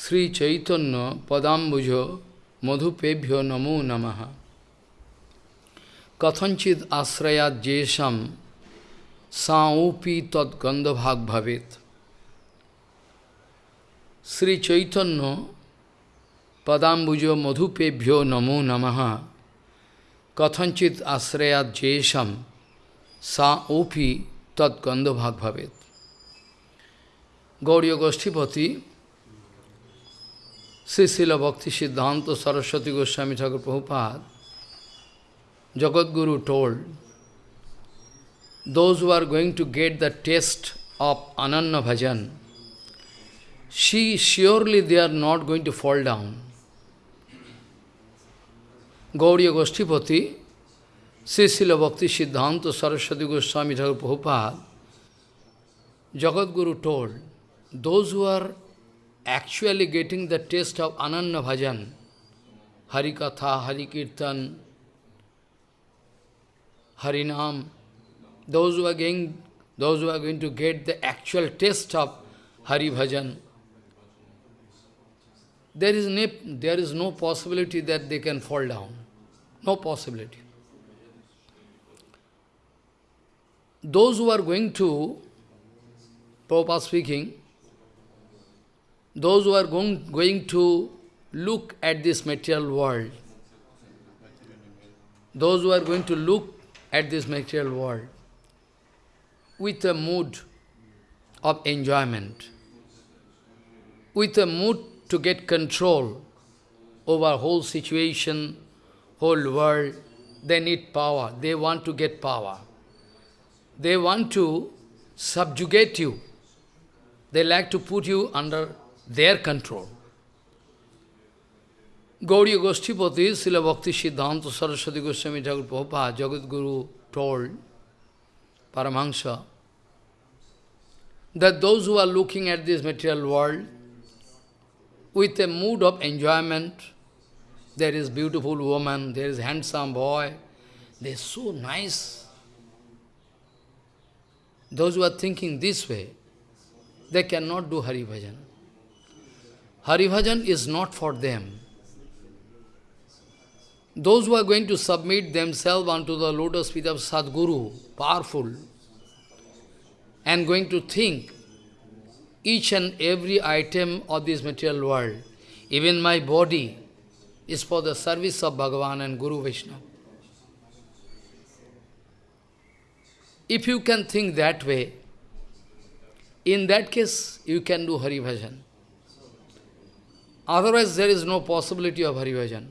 Sri Chaitanya Padambujo Madhupebhyo Namo Namaha Kathanchid Asrayat Jesham Saupi Tad Gandhabhag Bhavet Sri Chaitanya Padambujo Madhupebhyo Namo Namaha Kathanchit Asrayat Jesham Saupi Tad Gandhabhag Bhavet Gauriya Srila Bhakti Siddhanta Saraswati Goswami Thakur Prabhupada, Jagadguru told, those who are going to get the taste of Ananya Bhajan, she surely they are not going to fall down. Gauriya Goshtipati, Sri Srila Bhakti Siddhanta Saraswati Goswami Thakur Prabhupada, Jagadguru told, those who are actually getting the taste of Ananya Bhajan, Hari Katha, Hari Kirtan, Harinam, those who are going, those who are going to get the actual taste of Hari Bhajan, there is, no, there is no possibility that they can fall down. No possibility. Those who are going to, Prabhupada speaking, those who are going, going to look at this material world, those who are going to look at this material world with a mood of enjoyment, with a mood to get control over whole situation, whole world, they need power, they want to get power. They want to subjugate you. They like to put you under their control. Gauriya Goshtipati, Srila Bhakti Siddhanta Saraswati Goswami Thakur Prabhupada, Jagat Guru told Paramahansa that those who are looking at this material world with a mood of enjoyment, there is beautiful woman, there is handsome boy, they are so nice. Those who are thinking this way, they cannot do Hari Bhajan. Haribhajan is not for them. Those who are going to submit themselves unto the lotus feet of Sadguru, powerful, and going to think each and every item of this material world, even my body, is for the service of Bhagavan and Guru Vishnu. If you can think that way, in that case, you can do Hari Bhajan. Otherwise, there is no possibility of Hari Bhajan.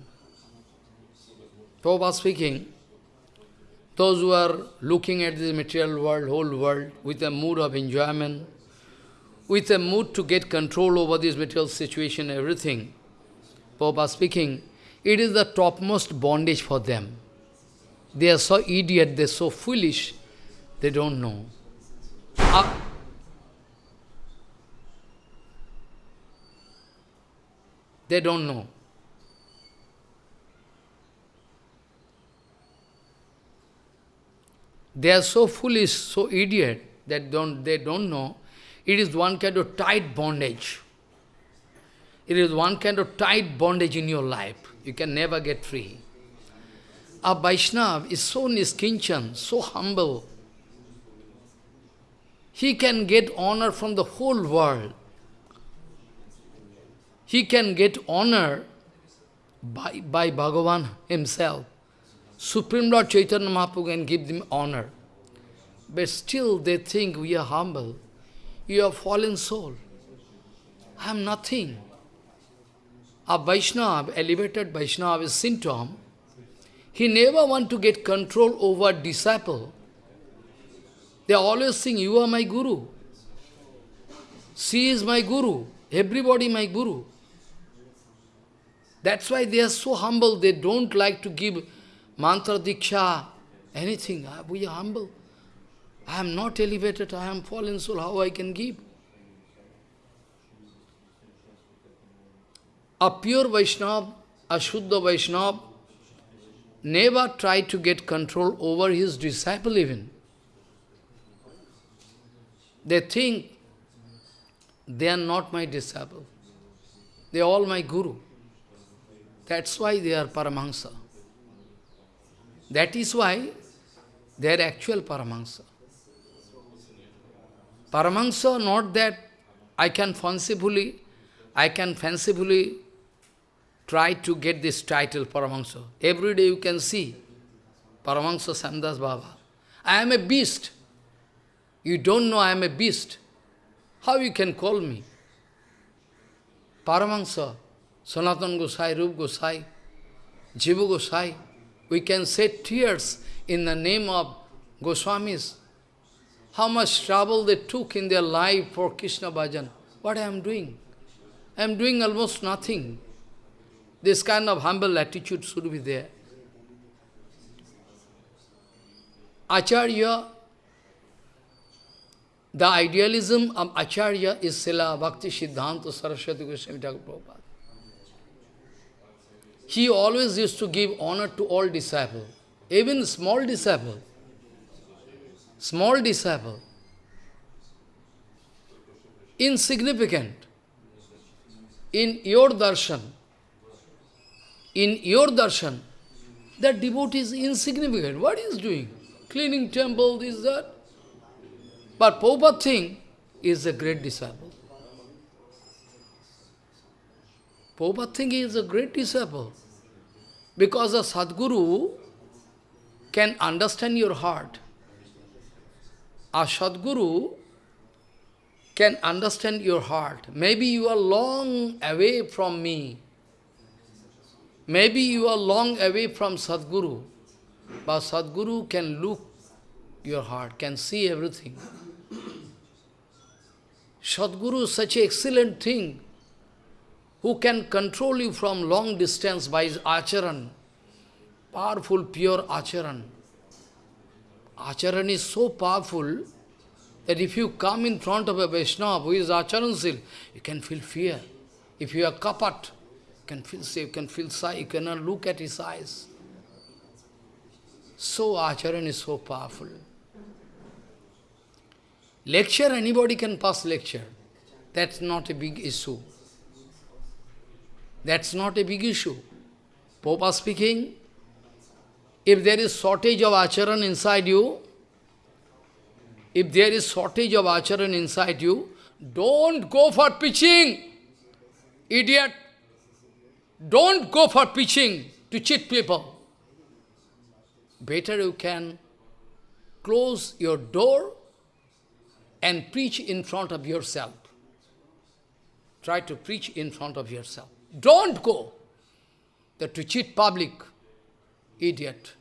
Prabhupada speaking, those who are looking at this material world, whole world, with a mood of enjoyment, with a mood to get control over this material situation, everything, Prabhupada speaking, it is the topmost bondage for them. They are so idiot, they are so foolish, they don't know. Uh, They don't know. They are so foolish, so idiot, that don't, they don't know. It is one kind of tight bondage. It is one kind of tight bondage in your life. You can never get free. A Vaishnav is so niskinchan, so humble. He can get honor from the whole world he can get honor by, by Bhagavan himself. Supreme Lord Chaitanya Mahaprabhu can give them honor. But still they think we are humble. You are fallen soul. I am nothing. A Vaishnava, elevated Vaishnava is symptom. He never want to get control over disciple. They always think, you are my guru. She is my guru. Everybody my guru. That's why they are so humble, they don't like to give mantra diksha, anything. Ah, we are humble. I am not elevated, I am fallen soul, how I can give? A pure Vaishnava, a Shuddha Vaishnava, never try to get control over his disciple even. They think they are not my disciple. They are all my guru. That's why they are Paramahansa. That is why they are actual Paramahansa. Paramahansa, not that I can fancifully, I can fancifully try to get this title, Paramahansa. Every day you can see Paramahansa Samdas Baba. I am a beast. You don't know I am a beast. How you can call me? Paramahansa, Sanatan Gosai, Rup Gosai, Jiva Gosai. We can say tears in the name of Goswamis. How much trouble they took in their life for Krishna bhajan. What I am doing? I am doing almost nothing. This kind of humble attitude should be there. Acharya, the idealism of Acharya is Srila Bhakti Siddhanta Saraswati Goswami Thakur Prabhupada. He always used to give honor to all disciples, even small disciple. Small disciple. Insignificant. In your darshan, in your darshan, that devotee is insignificant. What is doing? Cleaning temple, this, that. But Prabhupada thing is a great disciple. Prabhupada thing is a great disciple. Because a Sadguru can understand your heart. A Sadguru can understand your heart. Maybe you are long away from me. Maybe you are long away from Sadguru. But Sadguru can look your heart, can see everything. Sadguru is such an excellent thing who can control you from long distance by his acharan, powerful, pure acharan. Acharan is so powerful that if you come in front of a Vaishnava who is acharansil, you can feel fear. If you are kapat, you can feel safe, you can feel shy, you cannot look at his eyes. So acharan is so powerful. Lecture, anybody can pass lecture. That's not a big issue. That's not a big issue. Popa speaking, if there is shortage of acharan inside you, if there is shortage of acharan inside you, don't go for preaching. Idiot. Don't go for preaching to cheat people. Better you can close your door and preach in front of yourself. Try to preach in front of yourself. Don't go that to cheat public, idiot.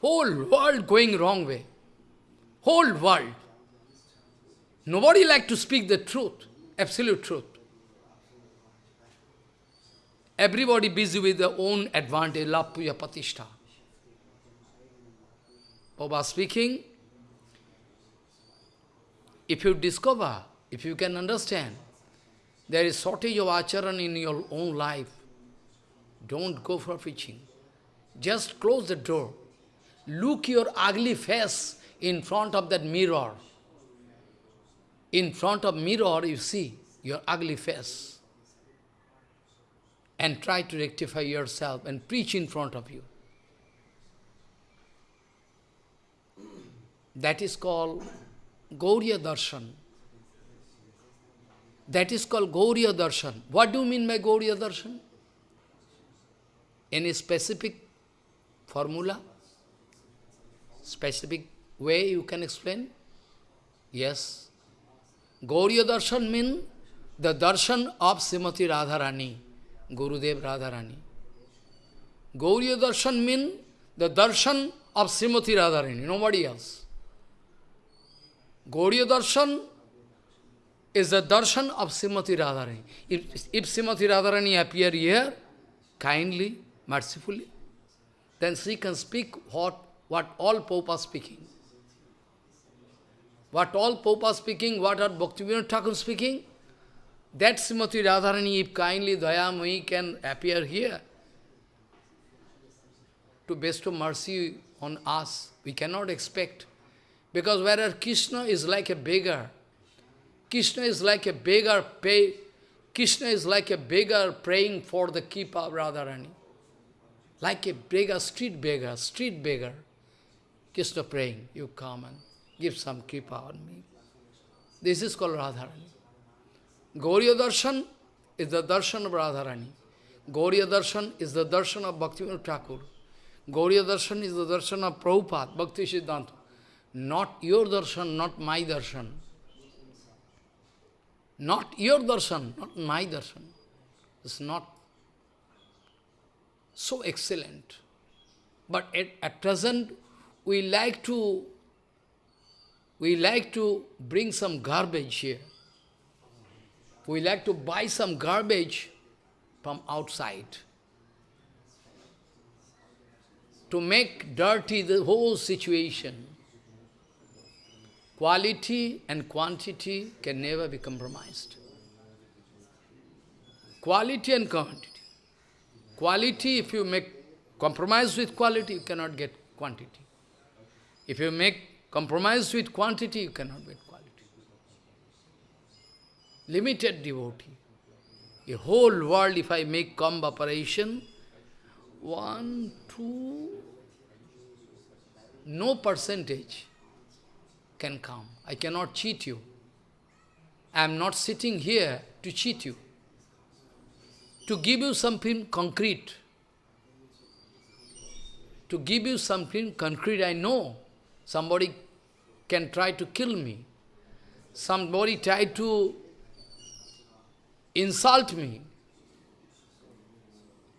Whole world going wrong way. Whole world. Nobody like to speak the truth, absolute truth. Everybody busy with their own advantage, lapuya patishta. Baba speaking, if you discover, if you can understand, there is shortage of acharan in your own life, don't go for preaching. Just close the door. Look your ugly face in front of that mirror. In front of mirror, you see your ugly face. And try to rectify yourself and preach in front of you. That is called Gauriya Darshan. That is called Gauriya Darshan. What do you mean by Gauriya Darshan? Any specific formula? Specific way you can explain? Yes. Gauriya Darshan means the darshan of Srimati Radharani, Gurudev Radharani. Gauriya Darshan means the darshan of Srimati Radharani, nobody else. Gauriya Darshan is the darshan of Srimati Radharani. If, if Srimati Radharani appear here, kindly, mercifully, then she can speak what, what all Pope are speaking. What all Pope are speaking, what are Bhaktivinoda Thakur speaking, that Srimati Radharani, if kindly Dayamai can appear here, to bestow mercy on us, we cannot expect. Because whereas Krishna is like a beggar, Krishna is like a beggar, pay, Krishna is like a beggar praying for the Kripa of Radharani. Like a beggar, street beggar, street beggar. Krishna praying, you come and give some Kripa on me. This is called Radharani. Gauriya Darshan is the darshan of Radharani. Gauriya Darshan is the darshan of Bhaktivinoda Thakur. Gauriya Darshan is the darshan of Prabhupada, Bhakti Siddhanta. Not your darshan, not my darshan. Not your darshan, not my darshan. It's not so excellent. But at, at present, we like to we like to bring some garbage here. We like to buy some garbage from outside to make dirty the whole situation. Quality and quantity can never be compromised. Quality and quantity. Quality, if you make compromise with quality, you cannot get quantity. If you make compromise with quantity, you cannot get quality. Limited devotee. A whole world, if I make comb operation, one, two, no percentage can come. I cannot cheat you. I am not sitting here to cheat you. To give you something concrete. To give you something concrete, I know somebody can try to kill me. Somebody try to insult me.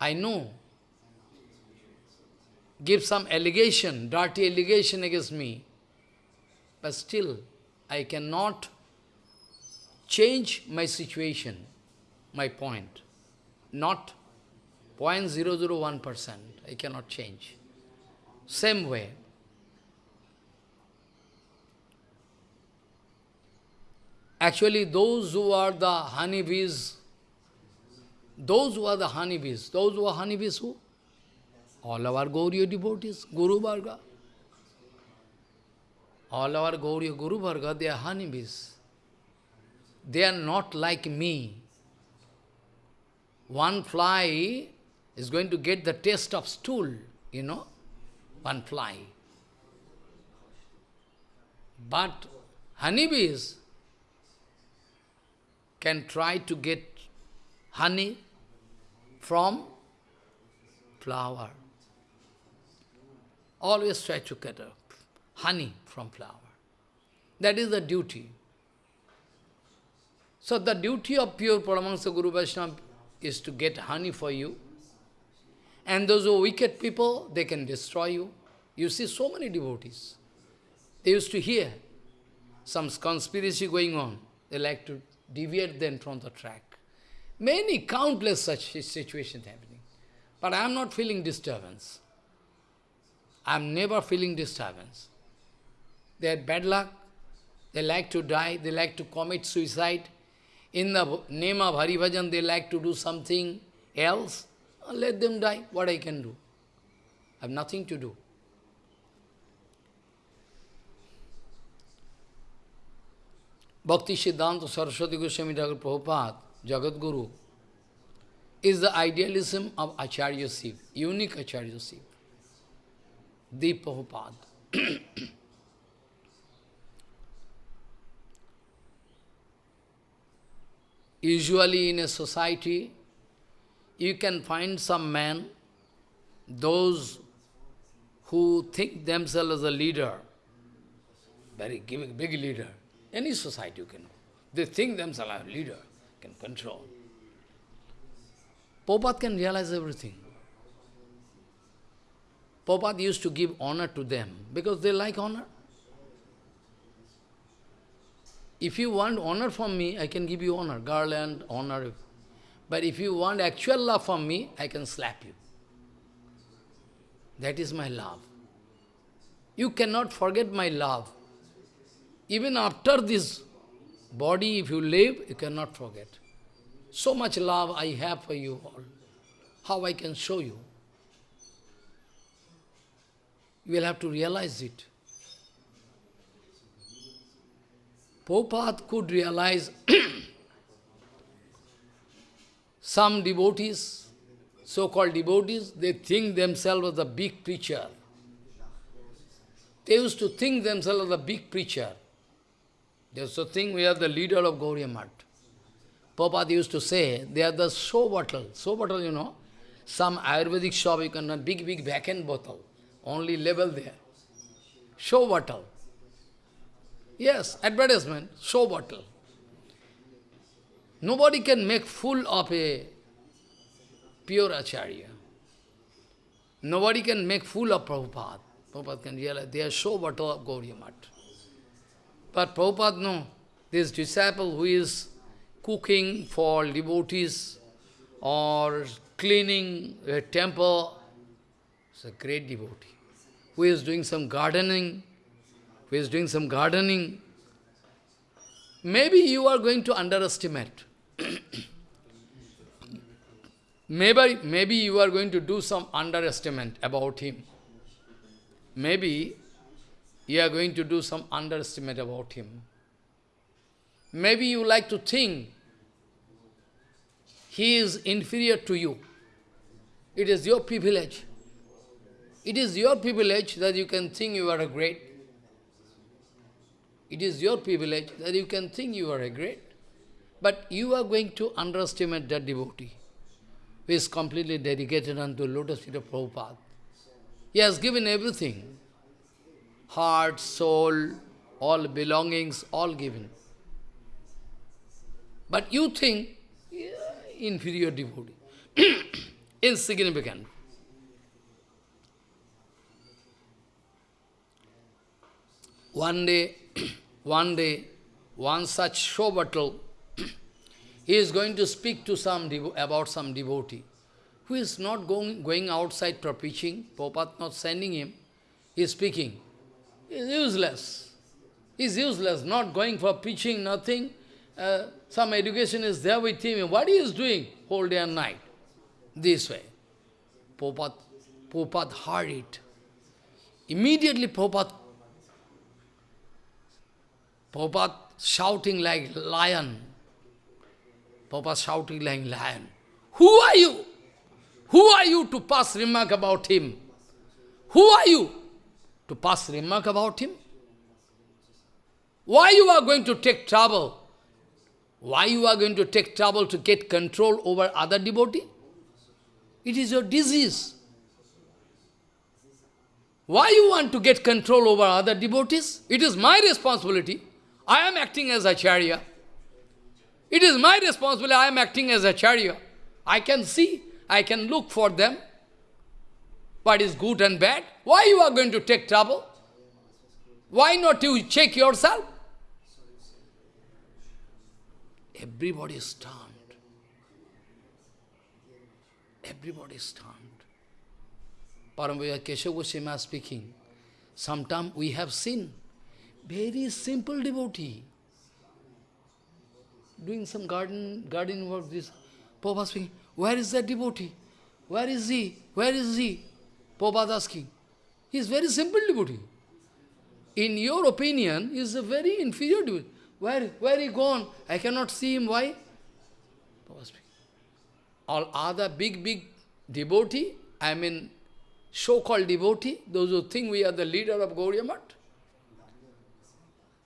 I know. Give some allegation, dirty allegation against me. But still, I cannot change my situation, my point. Not 0.001%. I cannot change. Same way. Actually, those who are the honeybees, those who are the honeybees, those who are honeybees who? All our Gauriya devotees, Guru Varga. All our Gauriya Guru Varga, they are honeybees. They are not like me. One fly is going to get the taste of stool, you know, one fly. But honeybees can try to get honey from flower. Always try to get a honey from flower. That is the duty. So the duty of pure Paramahansa Guru Vaishnava is to get honey for you. And those who are wicked people, they can destroy you. You see so many devotees. They used to hear some conspiracy going on. They like to deviate them from the track. Many, countless such situations happening. But I am not feeling disturbance. I am never feeling disturbance. They had bad luck. They like to die. They like to commit suicide. In the name of Hari Bhajan, they like to do something else. Uh, let them die. What I can do? I have nothing to do. Bhakti Siddhanta Saraswati Goswami Thakur Prabhupada, Jagat Guru, is the idealism of Acharya Siv, unique Acharya Siv, the Prabhupada. Usually in a society, you can find some men, those who think themselves as a leader, very big leader, any society you can. They think themselves as a leader, can control. Prabhupada can realize everything. Prabhupada used to give honor to them because they like honor. If you want honor from me, I can give you honor, garland, honor. But if you want actual love from me, I can slap you. That is my love. You cannot forget my love. Even after this body, if you live, you cannot forget. So much love I have for you all. How I can show you? You will have to realize it. Prabhupada could realize some devotees, so-called devotees, they think themselves as a big preacher. They used to think themselves as a big preacher. They used to think we are the leader of Gauriya Math. Prabhupada used to say, they are the show bottle. Show bottle, you know, some Ayurvedic shop, you can, big, big vacant bottle, only label there. Show bottle. Yes, advertisement, show bottle. Nobody can make fool of a pure Acharya. Nobody can make fool of Prabhupada. Prabhupada can realize they are show bottle of Gauriya Math. But Prabhupada, no, this disciple who is cooking for devotees or cleaning a temple, is a great devotee. Who is doing some gardening, who is doing some gardening, maybe you are going to underestimate. maybe, maybe you are going to do some underestimate about him. Maybe you are going to do some underestimate about him. Maybe you like to think he is inferior to you. It is your privilege. It is your privilege that you can think you are a great. It is your privilege that you can think you are a great. But you are going to underestimate that devotee who is completely dedicated unto lotus feet of Prabhupada. He has given everything. Heart, soul, all belongings, all given. But you think, yeah, inferior devotee, insignificant. One day, one day, one such show battle he is going to speak to some about some devotee who is not going, going outside for preaching, Prabhupada not sending him, he is speaking. He is useless. He is useless, not going for preaching, nothing. Uh, some education is there with him. What he is doing whole day and night? This way. Prabhupada, Prabhupada heard it. Immediately Prabhupada, Prabhupada shouting like lion, Papa shouting like lion. Who are you? Who are you to pass remark about him? Who are you to pass remark about him? Why you are going to take trouble? Why you are going to take trouble to get control over other devotee? It is your disease. Why you want to get control over other devotees? It is my responsibility. I am acting as Acharya. It is my responsibility. I am acting as Acharya. I can see, I can look for them. What is good and bad? Why you are going to take trouble? Why not you check yourself? Everybody is stunned. Everybody is stunned. Paramvaya Keshav Goswami speaking. Sometimes we have seen very simple devotee doing some garden garden work, this Prabhupada speaking, where is that devotee? Where is he? Where is he? Prabhupada asking. He is very simple devotee. In your opinion, he is a very inferior devotee. Where, where he gone? I cannot see him. Why? All other big, big devotee, I mean, so-called devotee, those who think we are the leader of Gauriya Math,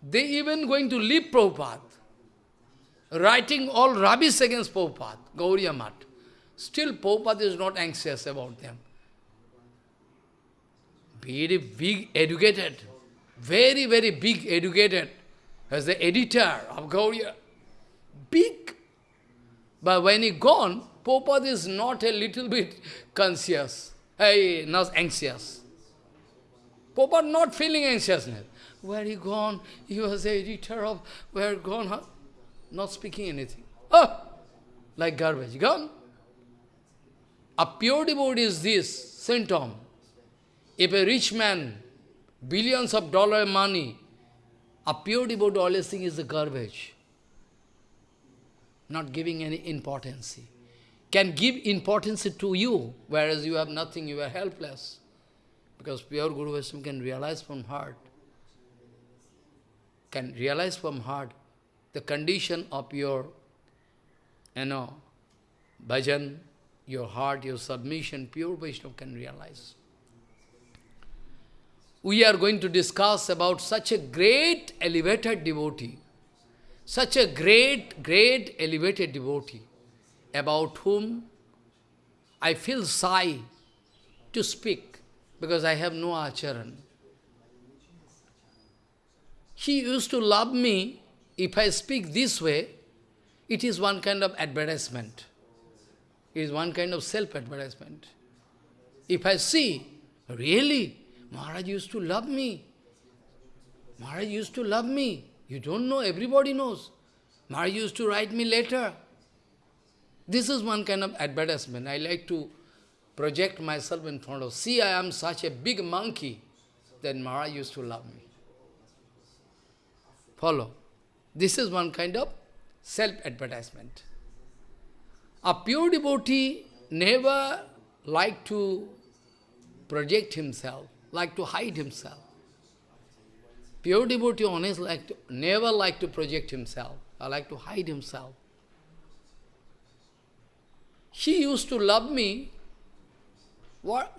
they even going to leave Prabhupada writing all rubbish against Prabhupada, Gauriya Math. Still, Prabhupada is not anxious about them. Very big educated, very, very big educated, as the editor of Gauriya. Big. But when he gone, Prabhupada is not a little bit conscious, hey, not anxious. Prabhupada not feeling anxiousness. Where he gone? He was editor of, where gone? Huh? not speaking anything. Oh, like garbage, gone. A pure devotee is this symptom. If a rich man, billions of dollar money, a pure devotee always thinks is the garbage, not giving any importance. Can give importance to you, whereas you have nothing, you are helpless. Because pure Guru Vaishnava can realize from heart, can realize from heart the condition of your, you know, bhajan, your heart, your submission, pure Vaishnava can realize. We are going to discuss about such a great elevated devotee, such a great, great elevated devotee, about whom I feel shy to speak, because I have no acharan. He used to love me, if I speak this way, it is one kind of advertisement. It is one kind of self-advertisement. If I see, really, Maharaj used to love me. Maharaj used to love me. You don't know, everybody knows. Maharaj used to write me letter. This is one kind of advertisement. I like to project myself in front of, see, I am such a big monkey. Then Maharaj used to love me. Follow. This is one kind of self-advertisement. A pure devotee never like to project himself, like to hide himself. Pure devotee always like to, never like to project himself, or like to hide himself. He used to love me. What?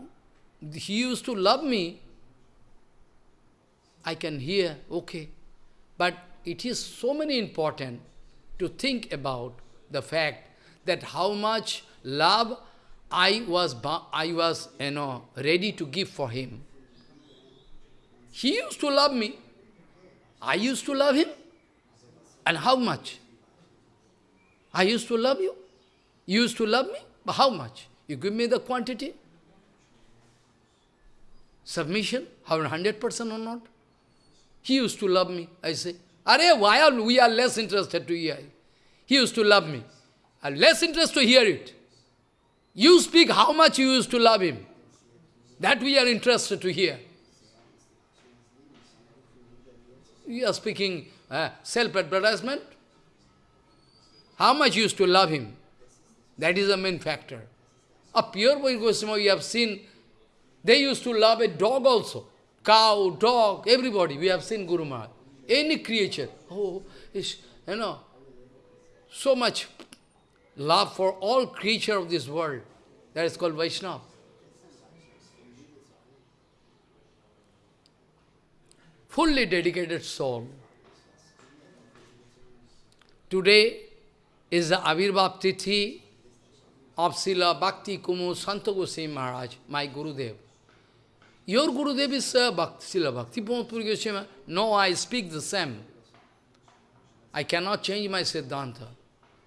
He used to love me. I can hear, okay. But it is so many important to think about the fact that how much love I was, I was you know, ready to give for him. He used to love me. I used to love him. And how much? I used to love you. You used to love me. But how much? You give me the quantity. Submission, how 100% or not? He used to love me, I say. Are, why are we are less interested to hear? He used to love me. I'm less interested to hear it. You speak how much you used to love him. That we are interested to hear. You are speaking uh, self-advertisement. How much you used to love him. That is the main factor. A pure Vaishnava, you have seen, they used to love a dog also. Cow, dog, everybody. We have seen Guru Maharaj. Any creature. Oh, is you know, so much love for all creature of this world. That is called Vaishnava. Fully dedicated soul. Today is the Avirbhav Tithi of Srila Bhakti Kumud Santa Goswami Maharaj, my Gurudev. Your Gurudev is uh, Bhakti, Srila Bhakti Puri Goswami. No, I speak the same. I cannot change my Siddhanta.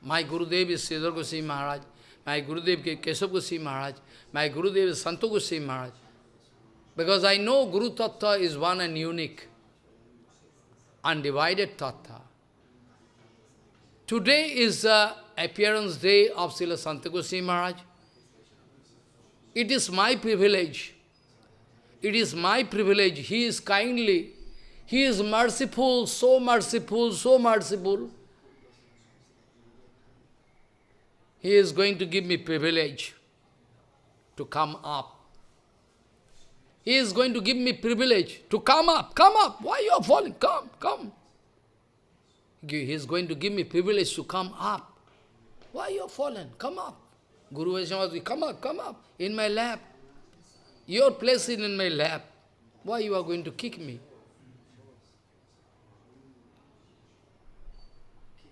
My Gurudev is Sridhar Goswami Maharaj. My Gurudev is Keshav Goswami Maharaj. My Gurudev is Santa Goswami Maharaj. Because I know Guru Tattva is one and unique, undivided Tattva. Today is the appearance day of Srila Santa Goswami Maharaj. It is my privilege. It is my privilege. He is kindly, he is merciful, so merciful, so merciful. He is going to give me privilege to come up. He is going to give me privilege to come up. Come up. Why you are falling? Come, come. He is going to give me privilege to come up. Why you are fallen? Come up. Guru Vaishnava, come up, come up. In my lap. Your place is in my lap. Why you are going to kick me?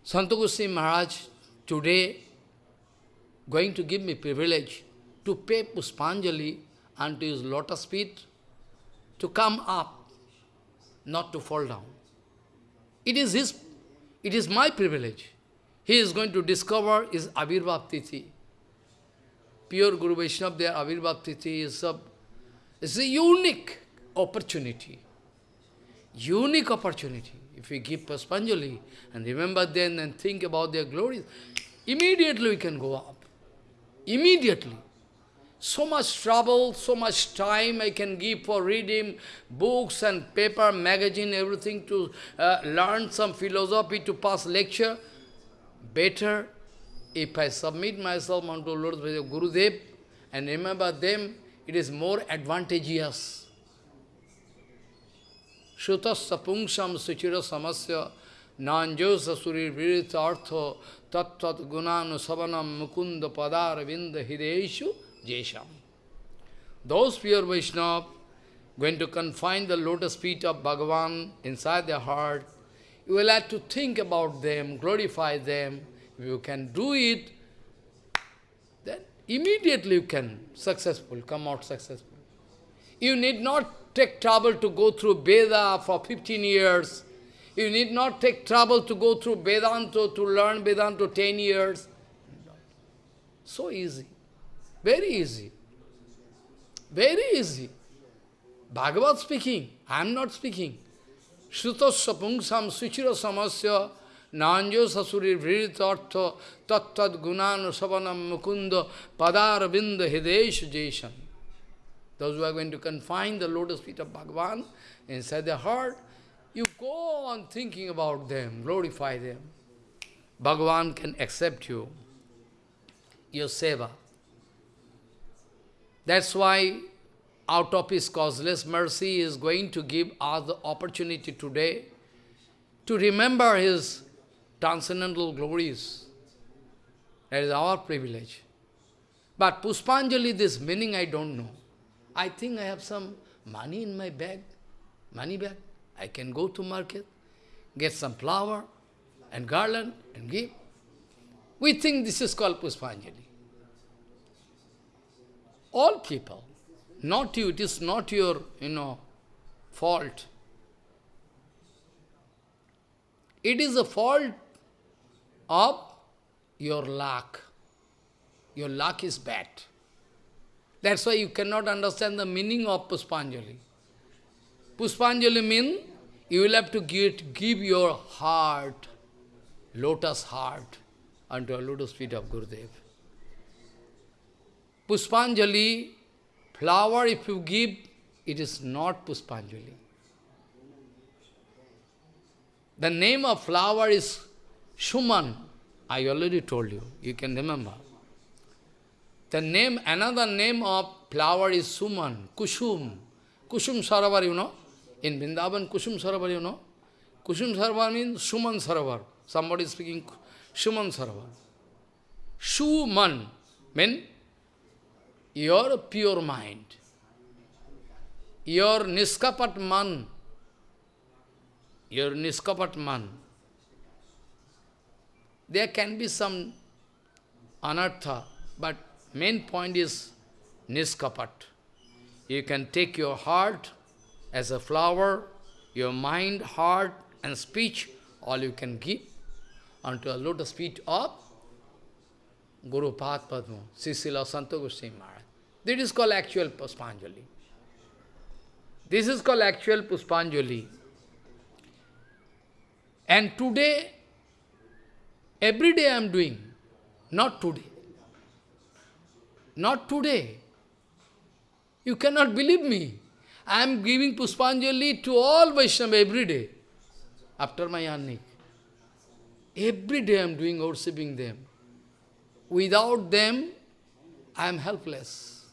Santakusi Maharaj today going to give me privilege to pay Puspanjali and to his lotus feet, to come up, not to fall down. It is his, it is my privilege. He is going to discover his Avirbhav. Pure Guru Vaishnava, their Avirbhav is a, is a unique opportunity. Unique opportunity. If we give Puspanjali and remember them and think about their glories, immediately we can go up. Immediately. So much trouble, so much time I can give for reading books and paper, magazine, everything to uh, learn some philosophy, to pass lecture. Better if I submit myself unto Lord Gurudev and remember them, it is more advantageous. Shrutasya pungsam suchira samasya nanjosa suri virita artho tattat gunanu savanam mukunda padar vinda hideshu jesham. Those pure Vaishnava going to confine the lotus feet of Bhagavan inside their heart, you will have to think about them, glorify them. If you can do it, immediately you can successful, come out successful. You need not take trouble to go through Veda for 15 years. You need not take trouble to go through Vedanta, to learn Vedanta 10 years. So easy. Very easy. Very easy. Bhagavad speaking, I am not speaking. Shrutasya pungsam suchira samasya nanjo sasuri vritartha tattad gunanu savanam mukunda padar binda hidesh jeshan. Those who are going to confine the lotus feet of Bhagavan inside their heart, you go on thinking about them, glorify them. Bhagavan can accept you, your seva. That's why out of his causeless mercy, is going to give us the opportunity today to remember his transcendental glories. That is our privilege. But Puspanjali, this meaning I don't know. I think I have some money in my bag, money bag. I can go to market, get some flower and garland and give. We think this is called Puspanjali. All people, not you, it is not your, you know, fault. It is a fault of your luck. Your luck is bad. That's why you cannot understand the meaning of Puspanjali. Puspanjali means you will have to give, give your heart, lotus heart, unto a lotus feet of Gurudev. Puspanjali, flower if you give, it is not Puspanjali. The name of flower is Shuman. I already told you, you can remember. The name, another name of flower is Suman, Kushum. Kushum Saravar, you know. In Vrindavan, Kushum Saravar, you know. Kushum Saravar means Suman Saravar. Somebody is speaking Suman Saravar. Shuman means your pure mind, your niskapat man, your niskapat man. There can be some anartha, but main point is niskapat. You can take your heart as a flower, your mind, heart and speech, all you can give unto a lotus feet of Guru Pad Padma, Sisila Santa Goswami Maharaj. This is called actual Puspanjali. This is called actual Puspanjali. And today, every day I am doing, not today. Not today. You cannot believe me. I am giving Puspanjali to all Vaishnava every day, after my Annik. Every day I am doing worshipping them. Without them, I am helpless.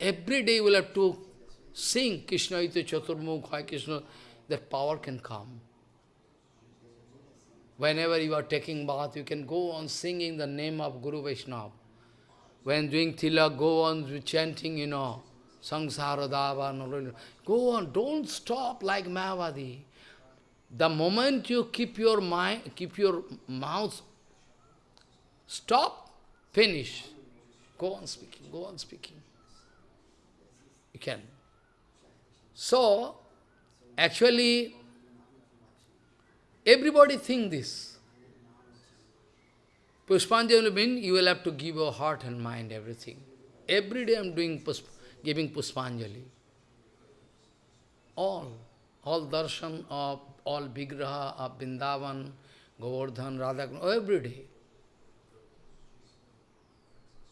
Every day you will have to sing Krishna Ite Chaturmukha Krishna, that power can come. Whenever you are taking bath, you can go on singing the name of Guru Vaishnava. When doing tilak, go on chanting, you know, Sangsara Dava, go on, don't stop like Mayavadi. The moment you keep your mind, keep your mouth, stop, finish. Go on speaking, go on speaking. You can. So, actually, everybody think this. Puspanjali means you will have to give your heart and mind, everything. Every day I am doing pusp giving Puspanjali. All, all darshan of, all Vigraha of Vrindavan, Govardhan, Radhakrishna, every day.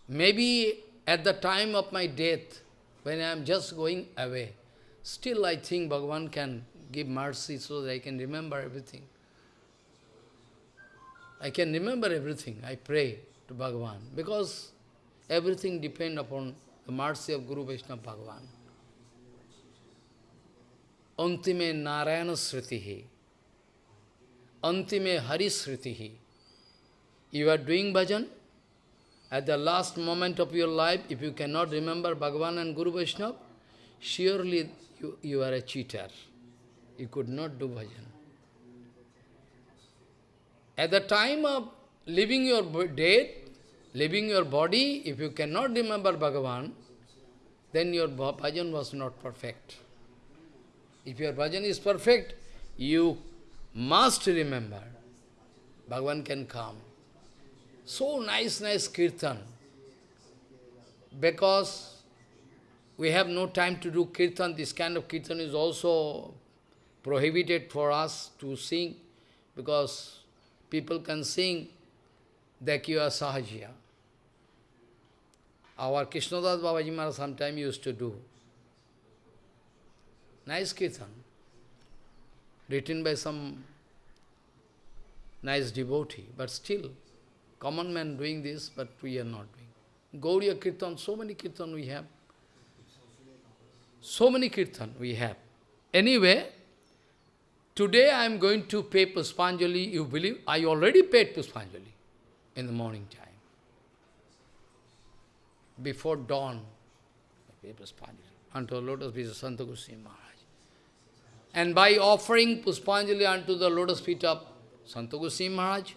Maybe at the time of my death, when I am just going away, still I think Bhagavan can give mercy so that I can remember everything. I can remember everything. I pray to Bhagavan because everything depends upon the mercy of Guru Vaishnava Bhagavan. Antime Narayana Sritihi. antime harisritihi. You are doing bhajan, at the last moment of your life, if you cannot remember Bhagavan and Guru Vaishnava, surely you, you are a cheater. You could not do bhajan. At the time of leaving your death, leaving your body, if you cannot remember Bhagavan, then your bhajan was not perfect. If your bhajan is perfect, you must remember. Bhagavan can come. So nice, nice kirtan. Because we have no time to do kirtan, this kind of kirtan is also prohibited for us to sing, because people can sing Dakya Sahajya. Our Krishnadas Babaji Maharaj sometime used to do. Nice kirtan, written by some nice devotee, but still, common man doing this, but we are not doing. Gauriya Kirtan, so many Kirtan we have. So many Kirtan we have. Anyway, today I am going to pay Puspanjali, you believe, I already paid Puspanjali in the morning time. Before dawn, I paid Puspanjali unto the lotus feet of Santa Goswami Maharaj. And by offering Puspanjali unto the lotus feet of Santa Goswami Maharaj,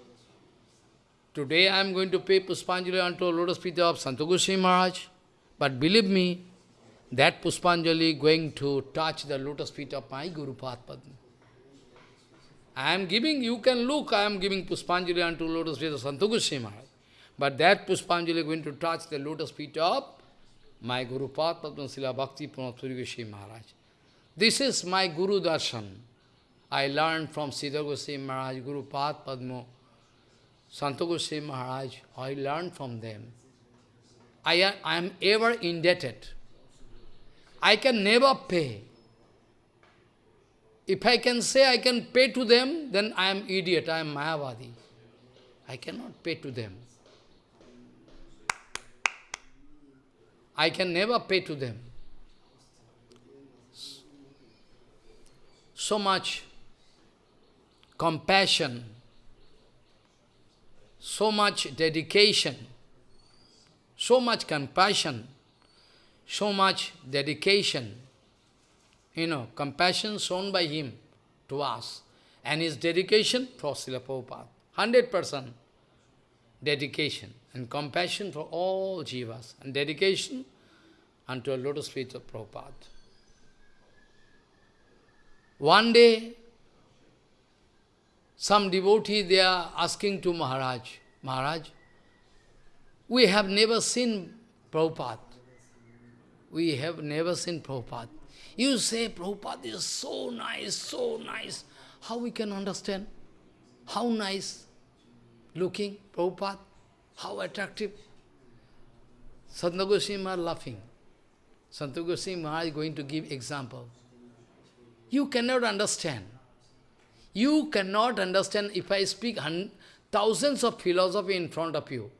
Today I am going to pay Puspanjali unto the lotus feet of Santa Goswami Maharaj. But believe me, that Puspanjali going to touch the lotus feet of my Guru Padma. I am giving, you can look, I am giving Puspanjali unto lotus feet of Santa Maharaj. But that Puspanjali is going to touch the lotus feet of my Guru Padma Srila Bhakti Pranapuri Goswami Maharaj. This is my Guru Darshan. I learned from Siddha Goswami Maharaj, Guru Padma, Santa Goswami Maharaj, I learned from them. I am, I am ever indebted. I can never pay. If I can say I can pay to them, then I am idiot, I am Mayavadi. I cannot pay to them. I can never pay to them. So much compassion, so much dedication, so much compassion, so much dedication, you know, compassion shown by him to us, and his dedication for Srila Prabhupada, 100% dedication and compassion for all jivas, and dedication unto a lotus feet of Prabhupada. One day, some devotee, they are asking to Maharaj, Maharaj, we have never seen Prabhupada. We have never seen Prabhupada. You say Prabhupada is so nice, so nice. How we can understand? How nice looking Prabhupada? How attractive? Santa Goswami are laughing. Santa Goswami is going to give example. You cannot understand. You cannot understand if I speak thousands of philosophy in front of you.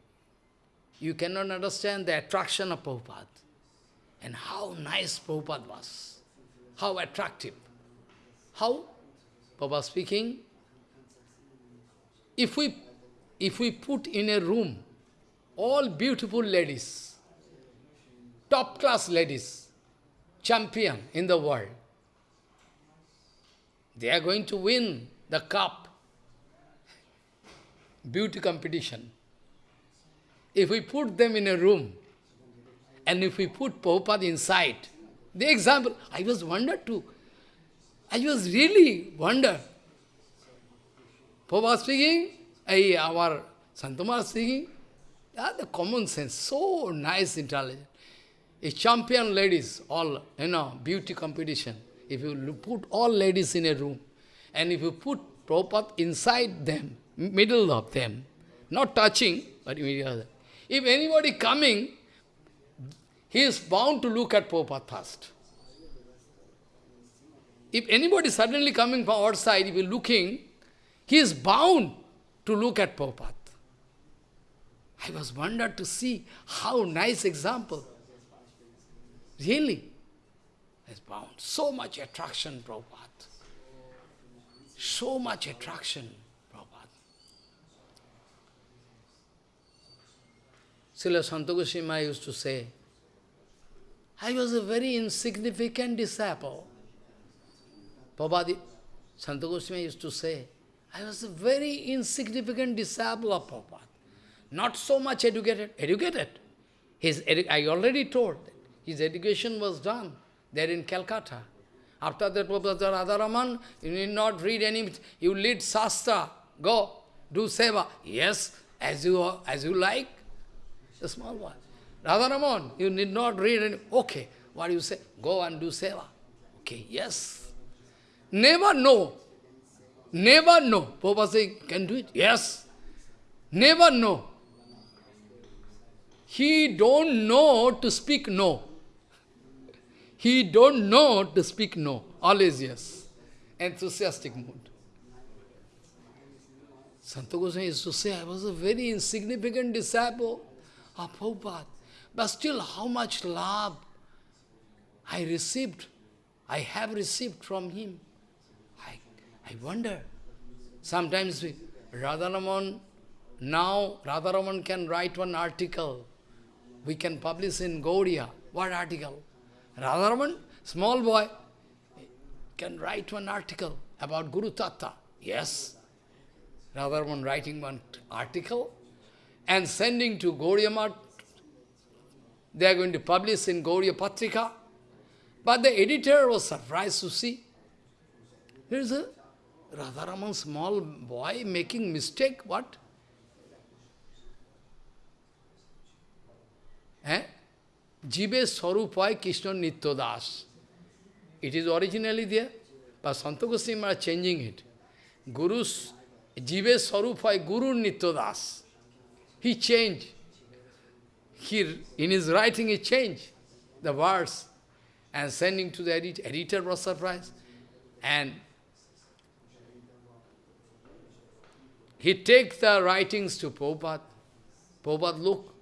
You cannot understand the attraction of Prabhupada. And how nice Prabhupada was. How attractive. How? Prabhupada speaking. If we, if we put in a room all beautiful ladies, top class ladies, champion in the world, they are going to win the cup. Beauty competition. If we put them in a room, and if we put Prabhupada inside, the example, I was wondered too. I was really wondered. Prabhupada speaking, I, our Santamar speaking, yeah, the common sense, so nice, intelligent. A champion ladies, all, you know, beauty competition. If you put all ladies in a room, and if you put Prabhupada inside them, middle of them, not touching, but immediately. If anybody coming, he is bound to look at Prabhupada first. If anybody suddenly coming from outside, if he looking, he is bound to look at Prabhupada. I was wondered to see how nice example. Really? Is bound. So much attraction, Prabhupada. So much attraction, Prabhupada. Srila Santagoshima used to say, I was a very insignificant disciple. Prabhupada, Santa Goswami used to say, I was a very insignificant disciple of Prabhupada. Not so much educated. Educated. His edu I already told, his education was done there in Calcutta. After that, Prabhupada Radharaman, you need not read any, you lead Shastra, go, do seva. Yes, as you, as you like, a small one. Radharaman, you need not read any, okay, what do you say? Go and do seva. Okay, yes. Never know. Never know. Prabhupada say, can do it? Yes. Never know. He don't know to speak no. He don't know to speak no. Always yes. Enthusiastic mood. Santa Goswami used to say, I was a very insignificant disciple of Prabhupada. But still, how much love I received, I have received from him. I, I wonder. Sometimes Radharaman, now Radharaman can write one article we can publish in Gaudiya. What article? Radharaman, small boy, can write one article about Guru Tattva. Yes. Radharaman writing one article and sending to Gaudiya. They are going to publish in Gaudiya Patrika. But the editor was surprised to see. There is a Radharaman small boy making mistake. What? Eh? Jibe Swarupai Krishna Nitya Das. It is originally there, but Santa Goswami are changing it. Guru's Jive Swarupai Guru Nitya Das. He changed. He, in his writing, he changed the words and sending to the editor. Editor was surprised. And he takes the writings to Prabhupada. Prabhupada, look,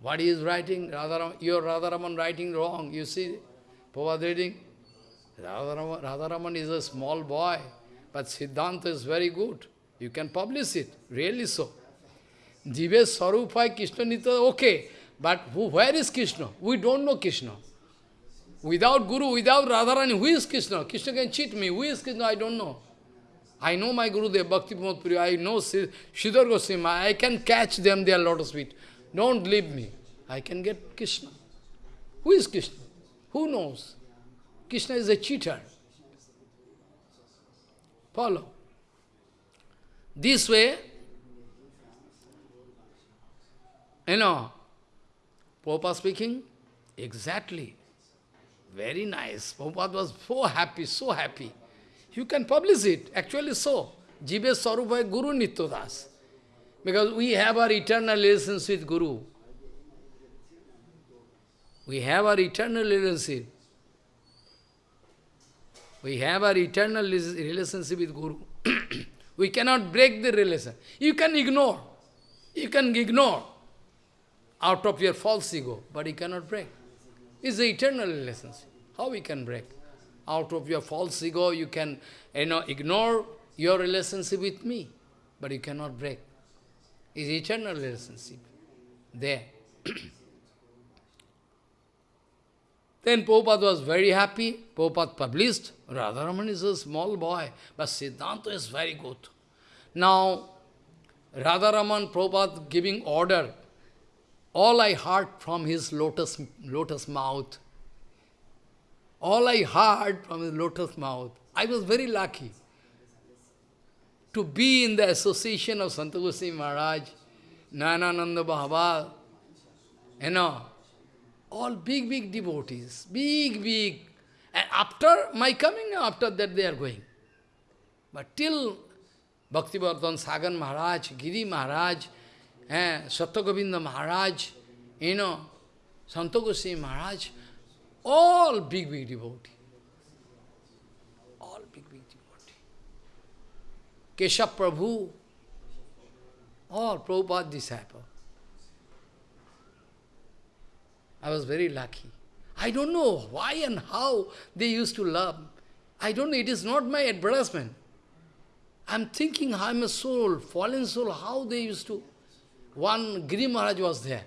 what he is writing, Radharaman, your Radharaman writing wrong. You see, Prabhupada reading, Radharaman, Radharaman is a small boy, but Siddhanta is very good. You can publish it, really so. Jive Sarupai Krishna Nitya, okay, but who, where is Krishna? We don't know Krishna. Without Guru, without Radharani, who is Krishna? Krishna can cheat me. Who is Krishna? I don't know. I know my Guru, Dev Bhakti Puri, I know Sridhar Goswami, I can catch them, they are lotus feet. Don't leave me. I can get Krishna. Who is Krishna? Who knows? Krishna is a cheater. Follow. This way, you know, Prabhupada speaking, exactly. Very nice. Prabhupada was so happy, so happy. You can publish it, actually so. Jibe Sarupai Guru Nityadas. Because we have our eternal relationship with Guru. We have our eternal relationship. We have our eternal relationship with Guru. we cannot break the relation. You can ignore. You can ignore out of your false ego, but you cannot break. It's the eternal relationship. How we can break? Out of your false ego, you can you know, ignore your relationship with me, but you cannot break It's eternal relationship there. then Prabhupada was very happy. Prabhupada published. Radharaman is a small boy, but Siddhanta is very good. Now, Radharaman Prabhupada giving order. All I heard from his lotus, lotus mouth. All I heard from his lotus mouth. I was very lucky to be in the association of Santa Goswami Maharaj, Nanananda Bhava, you know, all big, big devotees, big, big. And after my coming, after that they are going. But till Bhaktivardhan Sagar Maharaj, Giri Maharaj, eh, Satyagovinda Maharaj, you know, Santa Goswami Maharaj, all big, big devotees. Keshav Prabhu, all Prabhupada disciple. I was very lucky. I don't know why and how they used to love. I don't know, it is not my advertisement. I'm thinking I'm a soul, fallen soul, how they used to. One Giri Maharaj was there.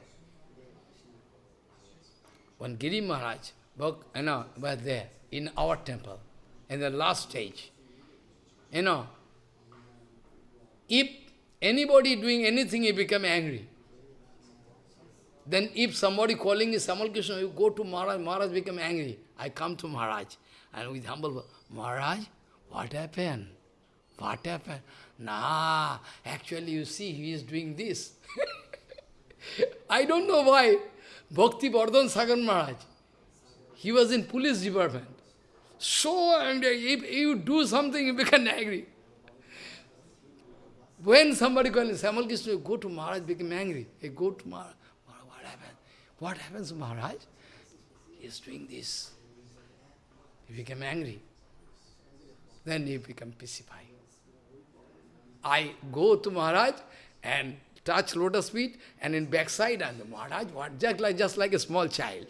when Giri Maharaj, you know, was there in our temple, in the last stage, you know, if anybody doing anything, he become angry. Then if somebody calling is Samal Krishna, you go to Maharaj, Maharaj become angry. I come to Maharaj, and with humble, Maharaj, what happened? What happened? Nah, actually you see, he is doing this. I don't know why. Bhakti Vardhan Sagar Maharaj, he was in police department. So angry, if you do something, you become angry. When somebody calls Samal Krishna, go to Maharaj, become angry. Hey, go to Maharaj. What happened? What happens, Maharaj? He is doing this. He became angry. Then he become pacified. I go to Maharaj and touch lotus feet, and in backside, and the Maharaj, what, just like, just like a small child.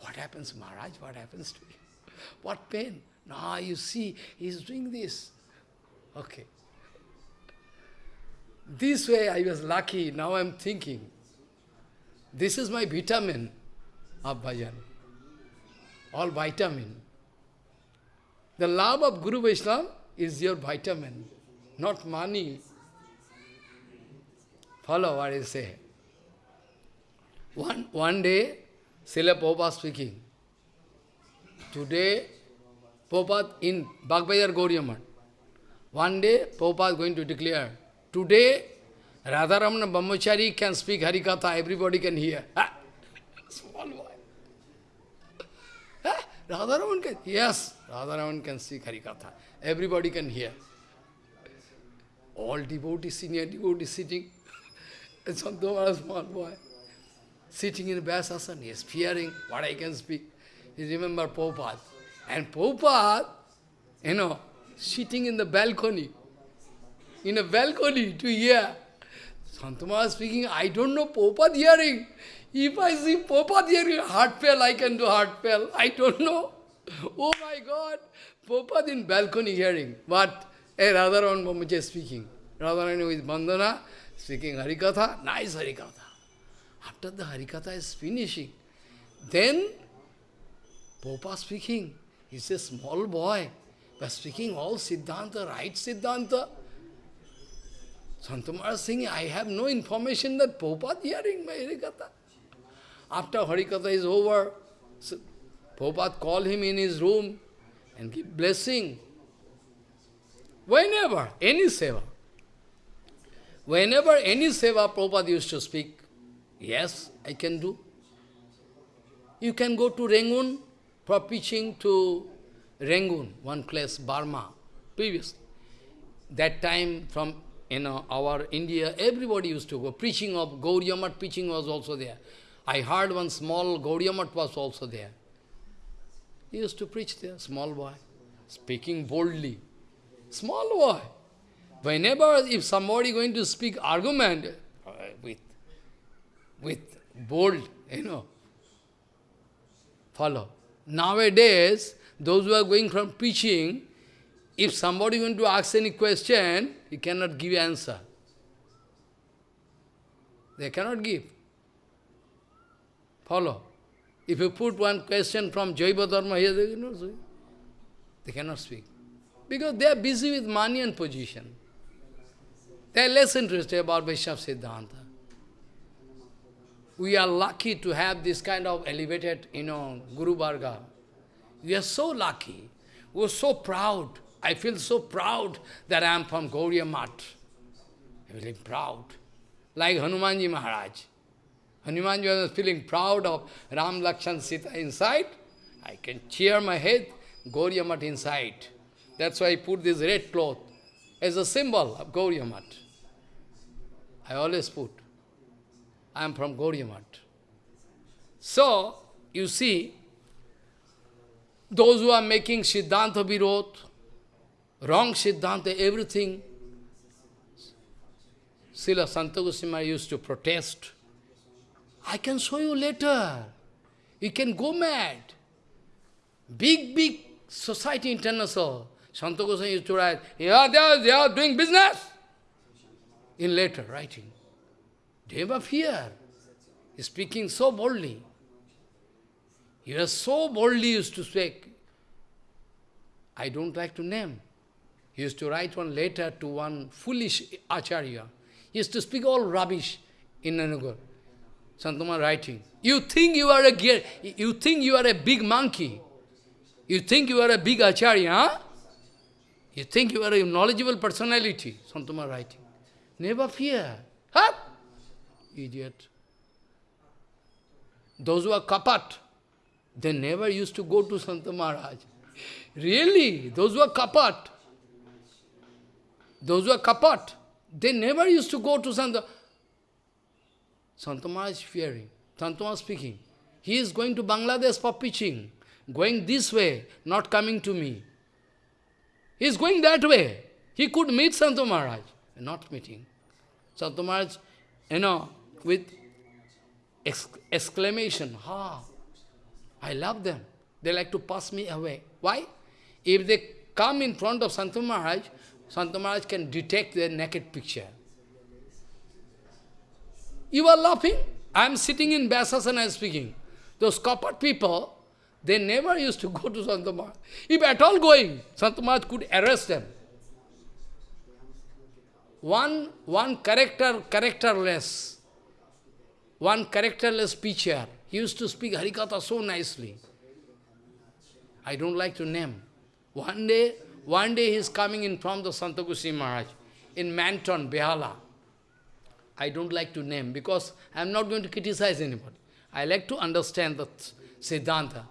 What happens, Maharaj? What happens to you? What pain? Now you see, he's doing this. Okay. This way I was lucky, now I'm thinking. This is my vitamin of bhajan. All vitamin. The love of Guru Vaishnava is your vitamin, not money. Follow what I say. One, one day, Srila Prabhupada speaking. Today, Prabhupada in Bhagavad Gauriamat. One day, Prabhupada going to declare, today, Radharamana Brahmachari can speak Harikatha, everybody can hear. Ah, small boy. Ah, Radharaman can, yes, Radharaman can speak Harikatha. Everybody can hear. All devotees, senior devotees sitting. and Santoma, small boy, sitting in Vyasasana, he is fearing what I can speak. He remember Prabhupada. And Prabhupada, you know, sitting in the balcony, in a balcony to hear. Santama speaking, I don't know Prabhupada hearing. If I see Prabhupada hearing heart fell, I can do heart fell. I don't know. Oh my God. Prabhupada in balcony hearing. But a Radharan Mamaja speaking. Radharan with Bandana, speaking Harikatha, nice Harikatha. After the Harikatha is finishing, then Prabhupada speaking. He's a small boy, but speaking all Siddhanta, right Siddhanta. Santamara singing, I have no information that Prabhupada hearing my Harikatha. After Harikatha is over, so call him in his room and give blessing. Whenever, any seva. Whenever any seva Prabhupada used to speak, yes, I can do. You can go to Rangoon for preaching to Rangoon, one place, Burma, previously. That time from you know, our India, everybody used to go. Preaching of Gauriya preaching was also there. I heard one small Gauriya was also there. He used to preach there, small boy, speaking boldly. Small boy. Whenever, if somebody going to speak argument uh, with, with bold, you know, follow. Nowadays, those who are going from preaching, if somebody going to ask any question, he cannot give answer. They cannot give. Follow. If you put one question from Jaiva Dharma here, they cannot speak. They cannot speak. Because they are busy with money and position. They are less interested about Vaishnava Siddhanta. We are lucky to have this kind of elevated, you know, Guru Varga. We are so lucky. We are so proud. I feel so proud that I am from Gauriya Math. I feel proud. Like Hanumanji Maharaj. Hanumanji was feeling proud of Ram Lakshan Sita inside. I can cheer my head, Gauriya inside. That's why I put this red cloth as a symbol of Gauriya Math. I always put. I am from Gauriya Math. So, you see, those who are making Siddhanta Virod, wrong Siddhanta, everything, Srila Santa used to protest. I can show you later. You can go mad. Big, big society international. Santa Goswami used to write, yeah, they are, they are doing business. In later writing. They have fear. Speaking so boldly. He was so boldly used to speak. I don't like to name. He used to write one letter to one foolish acharya. He used to speak all rubbish in Nanugar. Santama writing. You think you are a you think you are a big monkey. You think you are a big acharya, huh? You think you are a knowledgeable personality, Santama writing. Never fear. Huh? Idiot. Those who are kapat, they never used to go to Santa Maharaj. Really, those who are kapat, those who are kapat, they never used to go to Santa. Santa Maharaj is fearing. Santa Maharaj speaking. He is going to Bangladesh for preaching, going this way, not coming to me. He is going that way. He could meet Santa Maharaj, not meeting. Santa Maharaj, you know, with exclamation, ha, I love them. They like to pass me away. Why? If they come in front of Santa Maharaj, Santa Maharaj can detect their naked picture. You are laughing? I am sitting in Vyasasana and speaking. Those copper people, they never used to go to Santa Maharaj. If at all going, Santa Maharaj could arrest them. One, one character, characterless, one characterless preacher, he used to speak Harikatha so nicely. I don't like to name. One day, one day he is coming in from the Santakusi Maharaj in Manton, Behala. I don't like to name because I am not going to criticize anybody. I like to understand the Siddhanta.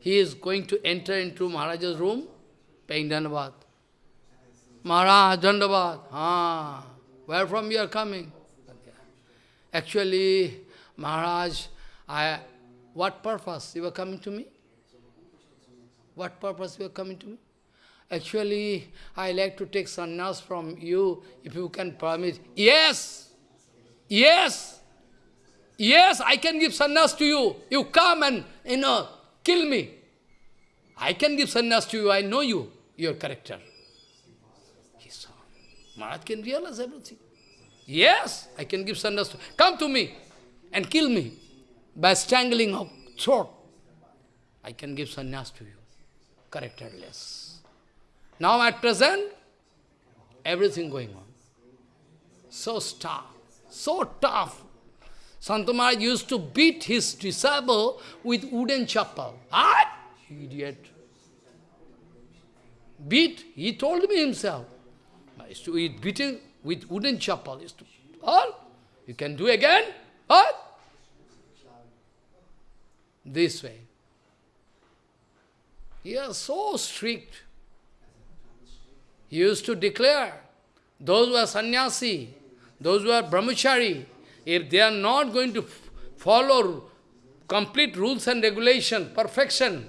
He is going to enter into Maharaj's room, paying Dandavat. Maharaj, Dandavat. Ah, where from you are coming? Actually, Maharaj, I, what purpose you are coming to me? What purpose you are coming to me? Actually, I like to take sannyas from you, if you can permit. Yes! Yes! Yes, I can give sannyas to you. You come and, you know, kill me. I can give sannyas to you, I know you, your character. He saw. Maharaj can realize everything. Yes, I can give sannyas to Come to me and kill me by strangling of throat. I can give sannyas to you characterless. Now at present, everything going on. So tough, so tough. Santamara used to beat his disciple with wooden chapel. Ah, idiot. Beat, he told me himself. I used to eat beating with wooden chapel. Used to, all, you can do again? What? This way. He is so strict. He used to declare, those who are sannyasi, those who are brahmachari, if they are not going to follow complete rules and regulation, perfection,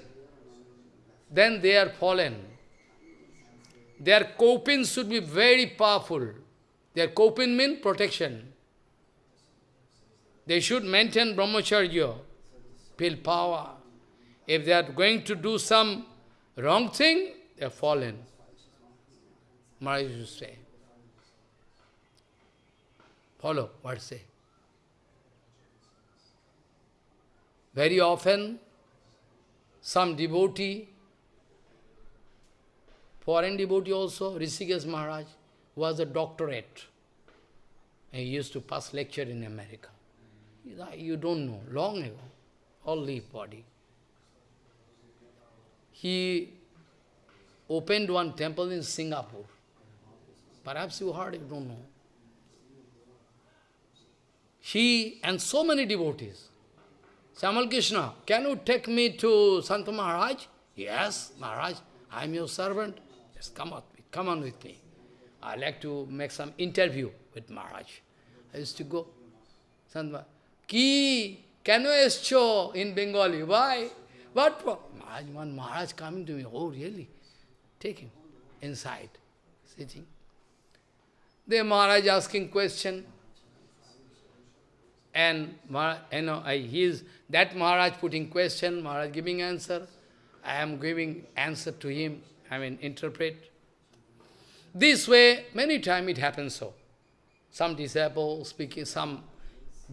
then they are fallen. Their kaupin should be very powerful. Their kaupin means protection. They should maintain brahmacharya, feel power. If they are going to do some wrong thing, they are fallen. Maharaj used to say. Follow what say. Very often, some devotee, foreign devotee also, Rishikesh Maharaj, was a doctorate. He used to pass lecture in America. You don't know, long ago, all body he opened one temple in Singapore. Perhaps you heard, you don't know. He and so many devotees. Samal Krishna, can you take me to Santa Maharaj? Yes, Maharaj, I am your servant. Yes, come on, come on with me. I like to make some interview with Maharaj. I used to go. Santa Ki, can you show in Bengali? Why? What for? Maharaj, one Maharaj coming to me, oh really? Take him inside, sitting. The Maharaj asking question. And you know, he is, that Maharaj putting question, Maharaj giving answer. I am giving answer to him, I mean interpret. This way, many times it happens so. Some disciple speaking, some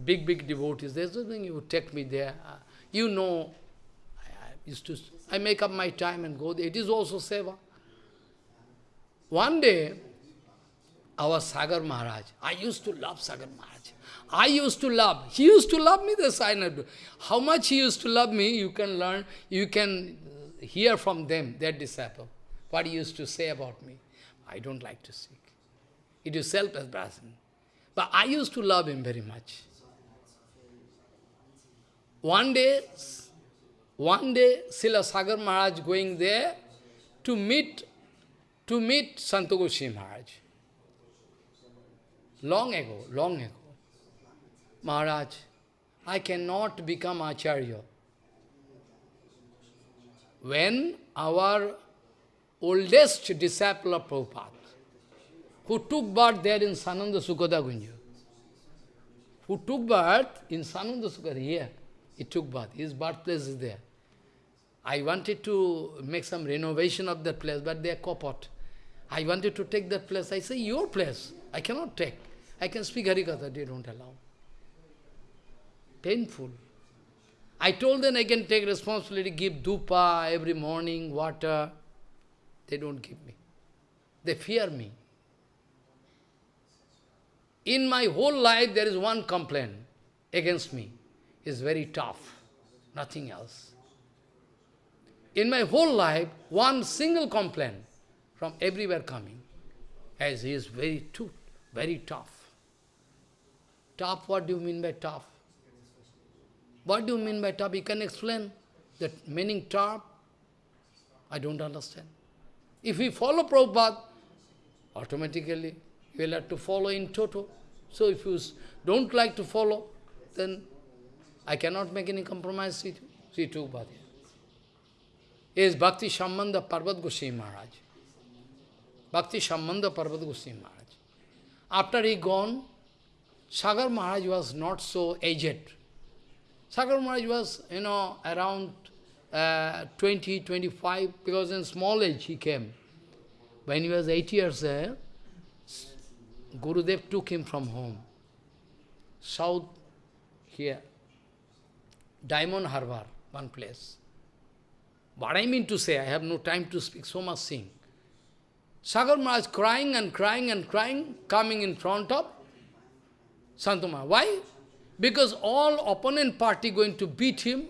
big, big devotees, there's nothing you take me there. Uh, you know I, Used to, I make up my time and go there. It is also seva. One day, our Sagar Maharaj, I used to love Sagar Maharaj. I used to love, he used to love me, the sign. How much he used to love me, you can learn, you can hear from them, their disciple, what he used to say about me. I don't like to speak. It is self-expression. But I used to love him very much. One day, one day, Srila Sagar Maharaj going there to meet, to meet Santogoshi Maharaj. Long ago, long ago. Maharaj, I cannot become Acharya. When our oldest disciple of Prabhupada, who took birth there in Sananda Sukhoda Gunja, who took birth in Sananda Sukhoda, here, he took birth, his birthplace is there. I wanted to make some renovation of that place, but they are kapot. I wanted to take that place. I say, your place. I cannot take. I can speak Harikatha, they don't allow. Painful. I told them I can take responsibility, give dupa every morning, water. They don't give me. They fear me. In my whole life, there is one complaint against me. It's very tough. Nothing else. In my whole life, one single complaint from everywhere coming, as he is very too, very tough. Tough, what do you mean by tough? What do you mean by tough? You can explain the meaning tough? I don't understand. If we follow Prabhupada, automatically you will have to follow in toto. So if you don't like to follow, then I cannot make any compromise with you. See, two Is Bhakti Sambandha Parvat Goswami Maharaj. Bhakti Sambandha Parvat Goswami Maharaj. After he gone, Sagar Maharaj was not so aged. Sagar Maharaj was, you know, around uh, 20, 25, because in small age he came. When he was 8 years old, Gurudev took him from home. South, here, Diamond Harbour, one place. What I mean to say, I have no time to speak, so much sing. Sagar Maharaj crying and crying and crying, coming in front of Santuma. Why? Because all opponent party going to beat him.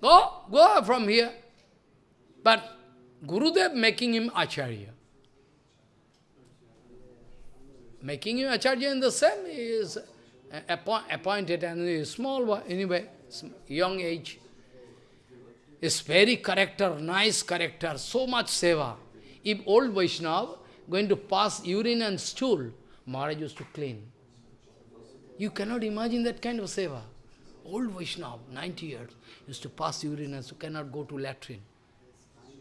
Go, go from here. But Gurudev making him Acharya. Making him Acharya in the same is appointed and small anyway, young age. Is very character, nice character, so much seva. If old Vaishnava going to pass urine and stool, Maharaj used to clean. You cannot imagine that kind of seva. Old Vaishnava, 90 years, used to pass urine and so cannot go to latrine.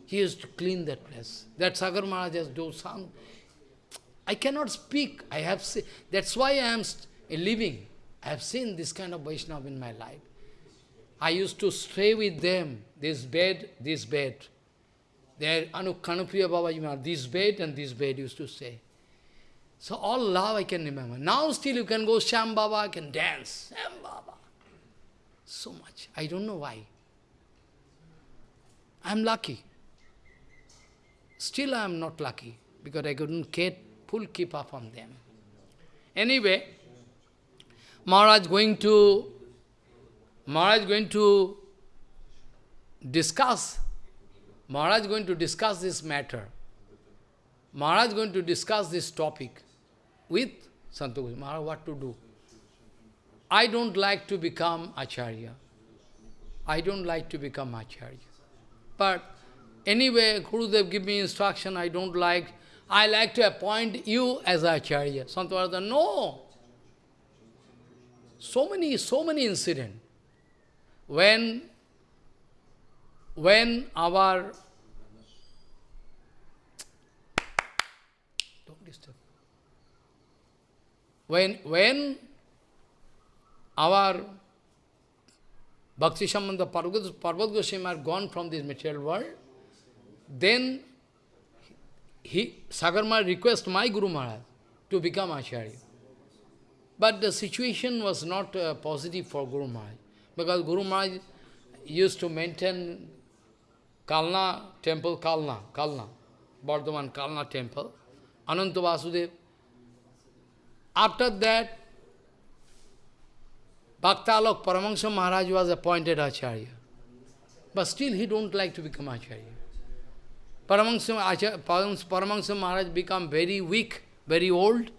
He used to clean that place. That Sagar Maharaj has done some. I cannot speak. I have seen. That's why I am living. I have seen this kind of Vaishnava in my life. I used to stay with them, this bed, this bed. There, Anu Kanupriya Babaji this bed and this bed used to stay. So all love I can remember. Now still you can go Sham Baba, I can dance. Sham Baba. So much. I don't know why. I'm lucky. Still I am not lucky because I couldn't get full keep up on them. Anyway, Maharaj going to Maharaj going to discuss Maharaj going to discuss this matter. Maharaj going to discuss this topic with Santosh Maharaj what to do. I don't like to become Acharya. I don't like to become Acharya. But anyway, Gurudev give me instruction, I don't like. I like to appoint you as Acharya. Santavardhan, no. So many, so many incidents. When, when our When, when our Bhakti Sambandha Parvat Goswami are gone from this material world, then he, Sagarma request my Guru Maharaj to become Acharya. But the situation was not uh, positive for Guru Maharaj, because Guru Maharaj used to maintain Kalna temple, Kalna, Kalna, Bardhaman Kalna temple, Ananta Vasudev. After that, Bhaktalok Paramahansa Maharaj was appointed Acharya. But still he don't like to become Acharya. Paramahansa, Maharaj become very weak, very old.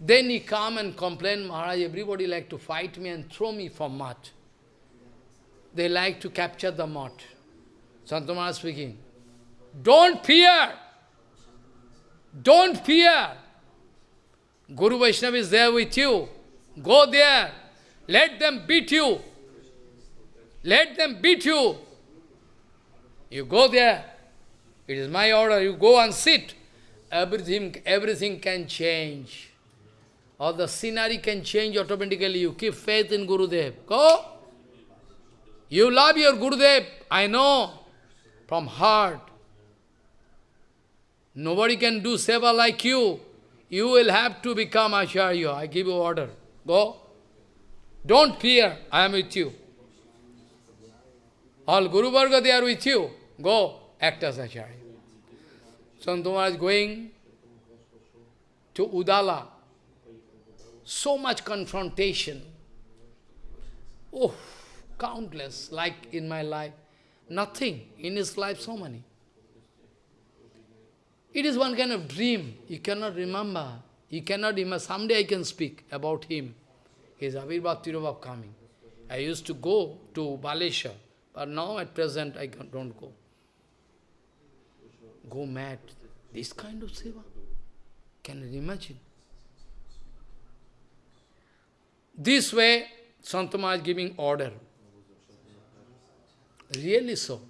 Then he come and complain, Maharaj, everybody like to fight me and throw me from mat. They like to capture the mat. Santamana speaking. Don't fear. Don't fear. Guru Vaishnava is there with you. Go there. Let them beat you. Let them beat you. You go there. It is my order. You go and sit. Everything, everything can change. Or the scenery can change automatically. You keep faith in Gurudev. Go. You love your Gurudev. I know. From heart. Nobody can do seva like you. You will have to become Acharya. I give you order. Go. Don't fear. I am with you. All Guru Varga, they are with you. Go. Act as Acharya. Santamara is going to Udala. So much confrontation. Oh, countless, like in my life. Nothing. In his life, so many. It is one kind of dream. You cannot remember. You cannot remember. Someday I can speak about him. His Avirbhav Tirobhav coming. I used to go to Balesha, but now at present I don't go. Go mad. This kind of seva. Can you imagine? This way, Santama is giving order. Really so.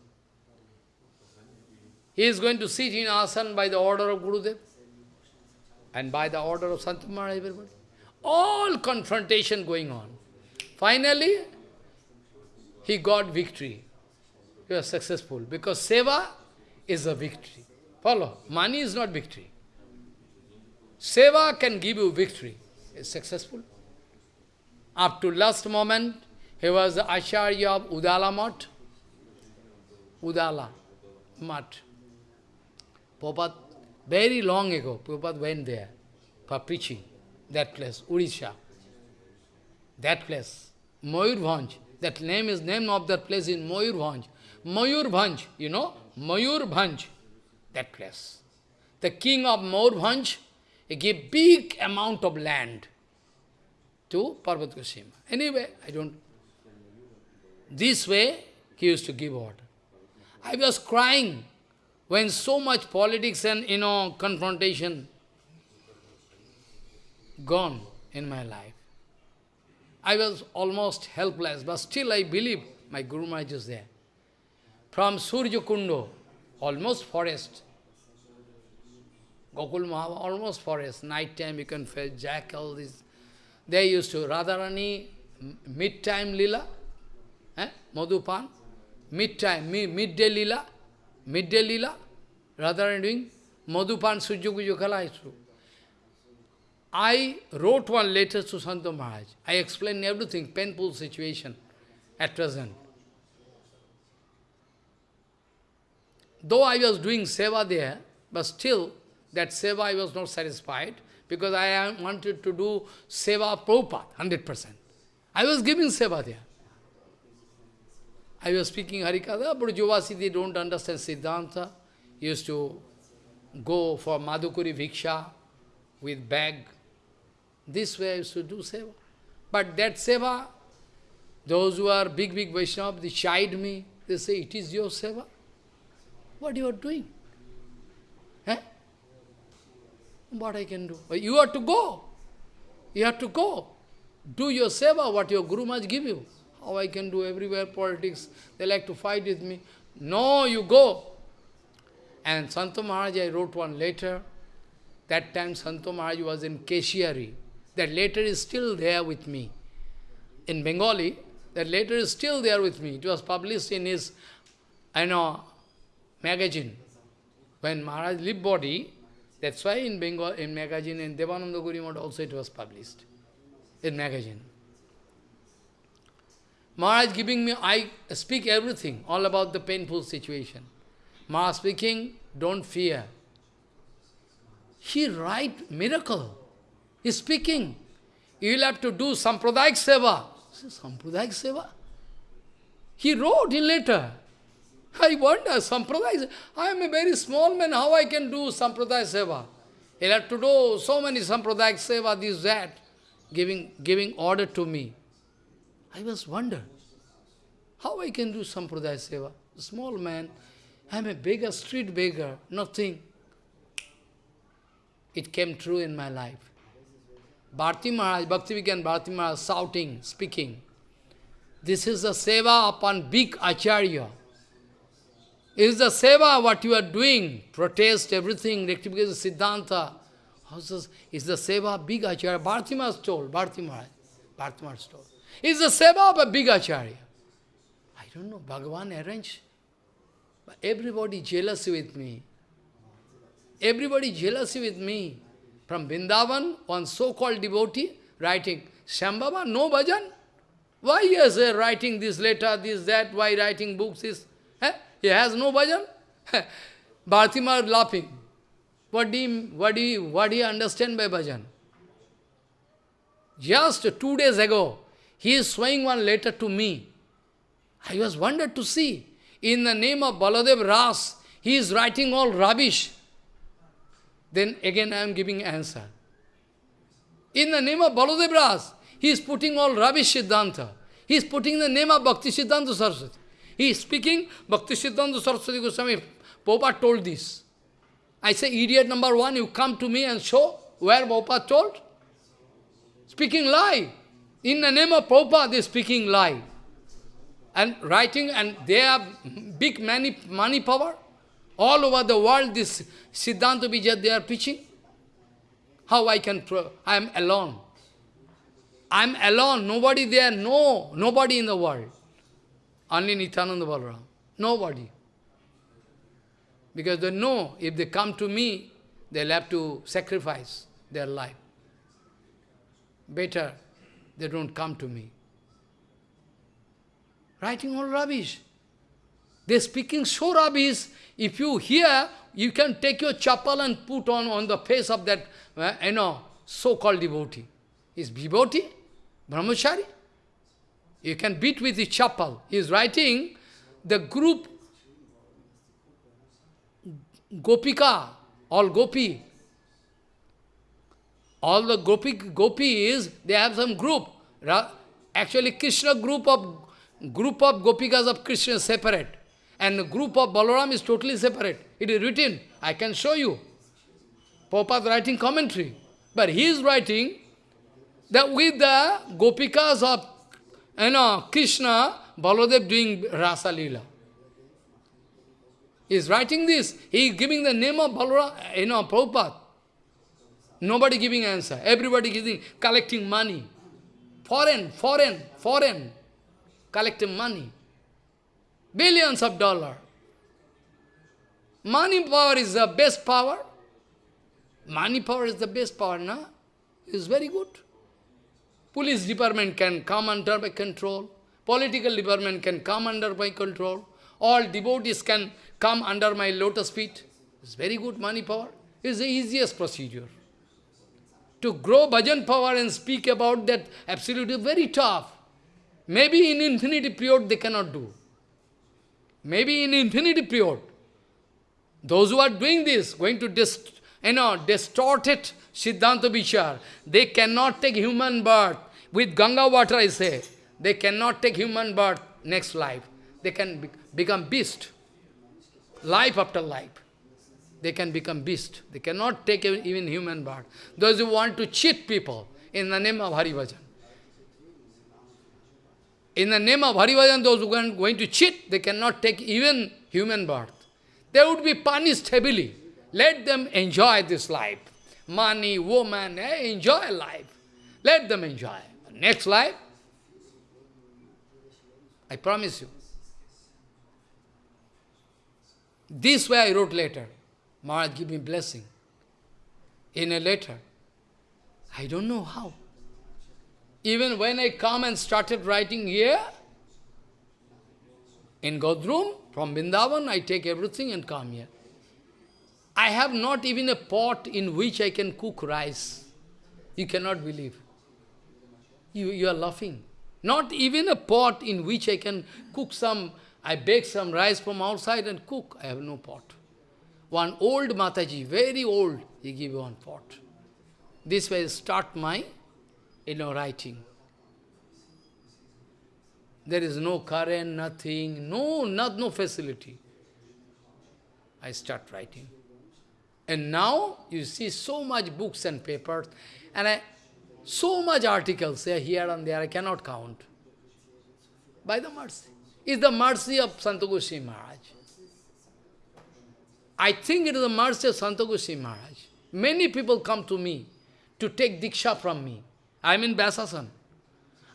He is going to sit in asan by the order of Gurudev and by the order of Santamara, everybody. All confrontation going on. Finally, he got victory. He was successful because seva is a victory. Follow. Money is not victory. Seva can give you victory. Is successful. Up to last moment, he was the Acharya of Udala Mat. Udala Mat. Prabhupada, very long ago, Prabhupada went there for preaching, that place, Urisha. That place, Mayurbhanj. That name is name of that place in Mayurbhanj. Mayurbhanj, you know, Mayurbhanj, that place. The king of Mayurbhanj, he gave big amount of land to Parvat Goswami. Anyway, I don't... This way, he used to give order. I was crying when so much politics and, you know, confrontation gone in my life. I was almost helpless, but still I believe my Guru Maharaj is there. From Surya Kundo, almost forest, Gokul Mahava, almost forest, night time you can feel jackal, this. They used to, Radharani, mid-time lila, eh? Madhupan, mid-time, mid midday lila, midday lila, Radharani doing Madhupan Sujyaguju Kala I wrote one letter to Santa Maharaj. I explained everything, painful situation at present. Though I was doing seva there, but still that seva I was not satisfied because I wanted to do seva Prabhupada, 100%. I was giving seva there. I was speaking Harikatha, but Jovasi, they don't understand Siddhanta. He Used to go for Madhukuri Viksha with bag. This way I used to do seva. But that seva, those who are big, big Vaishnava, they chide me. They say, it is your seva. What you are doing? Eh? What I can do? You have to go. You have to go. Do your seva, what your Guru must give you. How I can do everywhere politics. They like to fight with me. No, you go. And Santo Maharaj, I wrote one letter. That time Santo Maharaj was in Keshiari. That letter is still there with me. In Bengali, that letter is still there with me. It was published in his, I know, magazine. When Maharaj left body, that's why in Bengal, in magazine, in Devananda Gurimad also it was published. In magazine. Maharaj giving me, I speak everything, all about the painful situation. Ma speaking, don't fear. He write miracle. He's speaking. You will have to do Sampradayak Seva. Sampradayak Seva? He wrote in letter. I wonder, Sampradaya, I am a very small man, how I can do Sampradaya Seva? He'll have to do so many Sampradaya Seva, this, that, giving, giving order to me. I was wonder, how I can do Sampradaya Seva? Small man, I am a beggar, street beggar, nothing. It came true in my life. Bharti Maharaj, Bhakti Vigyan Bharti Maharaj shouting, speaking. This is the seva upon big acharya. Is the seva what you are doing, protest everything, rectification, siddhanta. Is the seva big acharya? Bharti Maharaj told, Bharti Maharaj, Bharti Maharaj told. Is the seva of a big acharya. I don't know, Bhagavan arranged. But everybody jealous with me. Everybody jealous with me. From Vrindavan, one so-called devotee writing, Shambhava, no bhajan? Why he is uh, writing this letter, this, that, why writing books, this? Eh? He has no bhajan? Bhartimar laughing. What do, you, what, do you, what do you understand by bhajan? Just two days ago, he is showing one letter to me. I was wondered to see. In the name of Baladev Ras, he is writing all rubbish. Then again I am giving answer. In the name of Baladev Ras, he is putting all rubbish Siddhanta. He is putting the name of Bhakti Siddhanta Saraswati. He is speaking, Bhakti Siddhanta Saraswati Goswami, Prabhupada told this. I say, idiot number one, you come to me and show where Prabhupada told. Speaking lie. In the name of Prabhupada, they are speaking lie. And writing, and they have big money, money power. All over the world, this Siddhanta Vijay they are preaching. How I can, I am alone. I am alone, nobody there, no, nobody in the world. Only Nityananda Balaram, nobody. Because they know, if they come to me, they'll have to sacrifice their life. Better, they don't come to me. Writing all rubbish. They're speaking so rubbish, if you hear, you can take your chappal and put on, on the face of that, uh, you know, so-called devotee. Is devotee? Brahmachari? You can beat with the chappal. He is writing the group Gopika, all Gopi. All the Gopi, Gopi is, they have some group. Actually, Krishna group of group of Gopikas of Krishna separate. And group of Balaram is totally separate. It is written. I can show you. Prabhupada writing commentary. But he is writing that with the Gopikas of you know, Krishna, Baladev doing Rasa Leela. He is writing this. He is giving the name of Balaram, you know, Prabhupada. Nobody giving answer. Everybody giving, collecting money. Foreign, foreign, foreign. Collecting money. Billions of dollars. Money power is the best power. Money power is the best power, no? It's very good. Police department can come under my control. Political department can come under my control. All devotees can come under my lotus feet. It's very good money power. It's the easiest procedure. To grow bhajan power and speak about that absolutely very tough. Maybe in infinity period they cannot do. Maybe in infinity period. Those who are doing this, going to dist you know, distorted Siddhanta Vichar, they cannot take human birth. With Ganga water, I say, they cannot take human birth next life. They can be become beast. Life after life. They can become beast. They cannot take even human birth. Those who want to cheat people in the name of Hari Bhajan. In the name of Hari Bhajan, those who are going to cheat, they cannot take even human birth. They would be punished heavily. Let them enjoy this life. Money, woman, eh, enjoy life. Let them enjoy. Next life, I promise you. This way I wrote letter. Maharaj give me blessing. In a letter. I don't know how. Even when I come and started writing here, In Godrum, from Vrindavan, I take everything and come here. I have not even a pot in which I can cook rice. You cannot believe. You, you are laughing. Not even a pot in which I can cook some, I bake some rice from outside and cook. I have no pot. One old Mataji, very old, he give one pot. This way I start my, you know, writing. There is no current, nothing, no, not, no facility. I start writing. And now you see so much books and papers, and I, so much articles here and there, I cannot count. By the mercy. It's the mercy of Santa Maharaj. I think it is the mercy of Santa Maharaj. Many people come to me to take Diksha from me. I am in Vyasasan.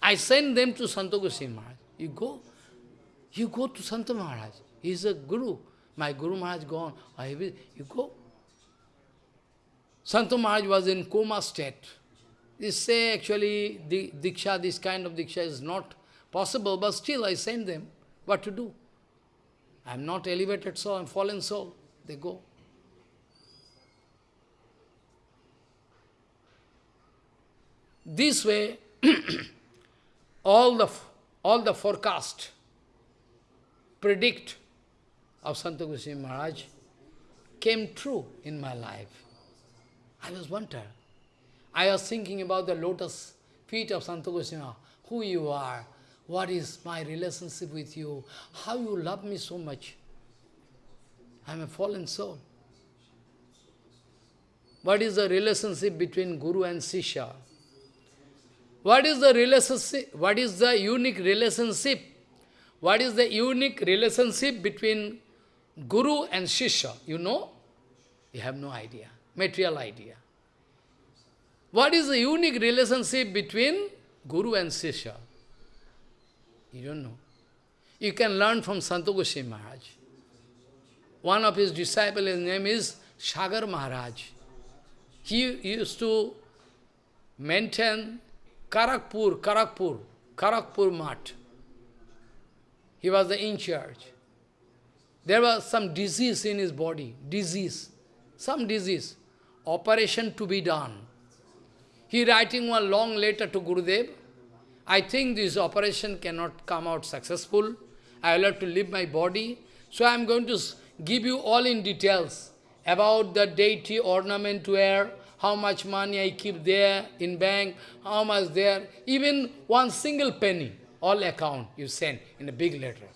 I send them to Santa Maharaj. You go, you go to Santa Maharaj. He is a Guru. My Guru Maharaj gone. I will, you go. Santa Maharaj was in coma state. They say actually the Diksha, this kind of Diksha is not possible, but still I send them. What to do? I am not elevated soul, I am fallen soul. They go. This way, all the all the forecast predict of Santa Goswami Maharaj came true in my life. I was wonder. I was thinking about the lotus feet of Santa Goswami, who you are, what is my relationship with you, how you love me so much. I am a fallen soul. What is the relationship between Guru and Sisha? What is the relationship? What is the unique relationship? What is the unique relationship between Guru and Sisha? You know? You have no idea, material idea. What is the unique relationship between Guru and Sisha? You don't know. You can learn from Sant Maharaj. One of his disciples, his name is Sagar Maharaj. He used to maintain Kharagpur, Kharagpur, Kharagpur Mat. He was the in charge. There was some disease in his body, disease, some disease, operation to be done. He writing one long letter to Gurudev. I think this operation cannot come out successful. I will have to leave my body. So I am going to give you all in details about the deity ornament wear, how much money I keep there in bank, how much there, even one single penny, all account you send in a big letter.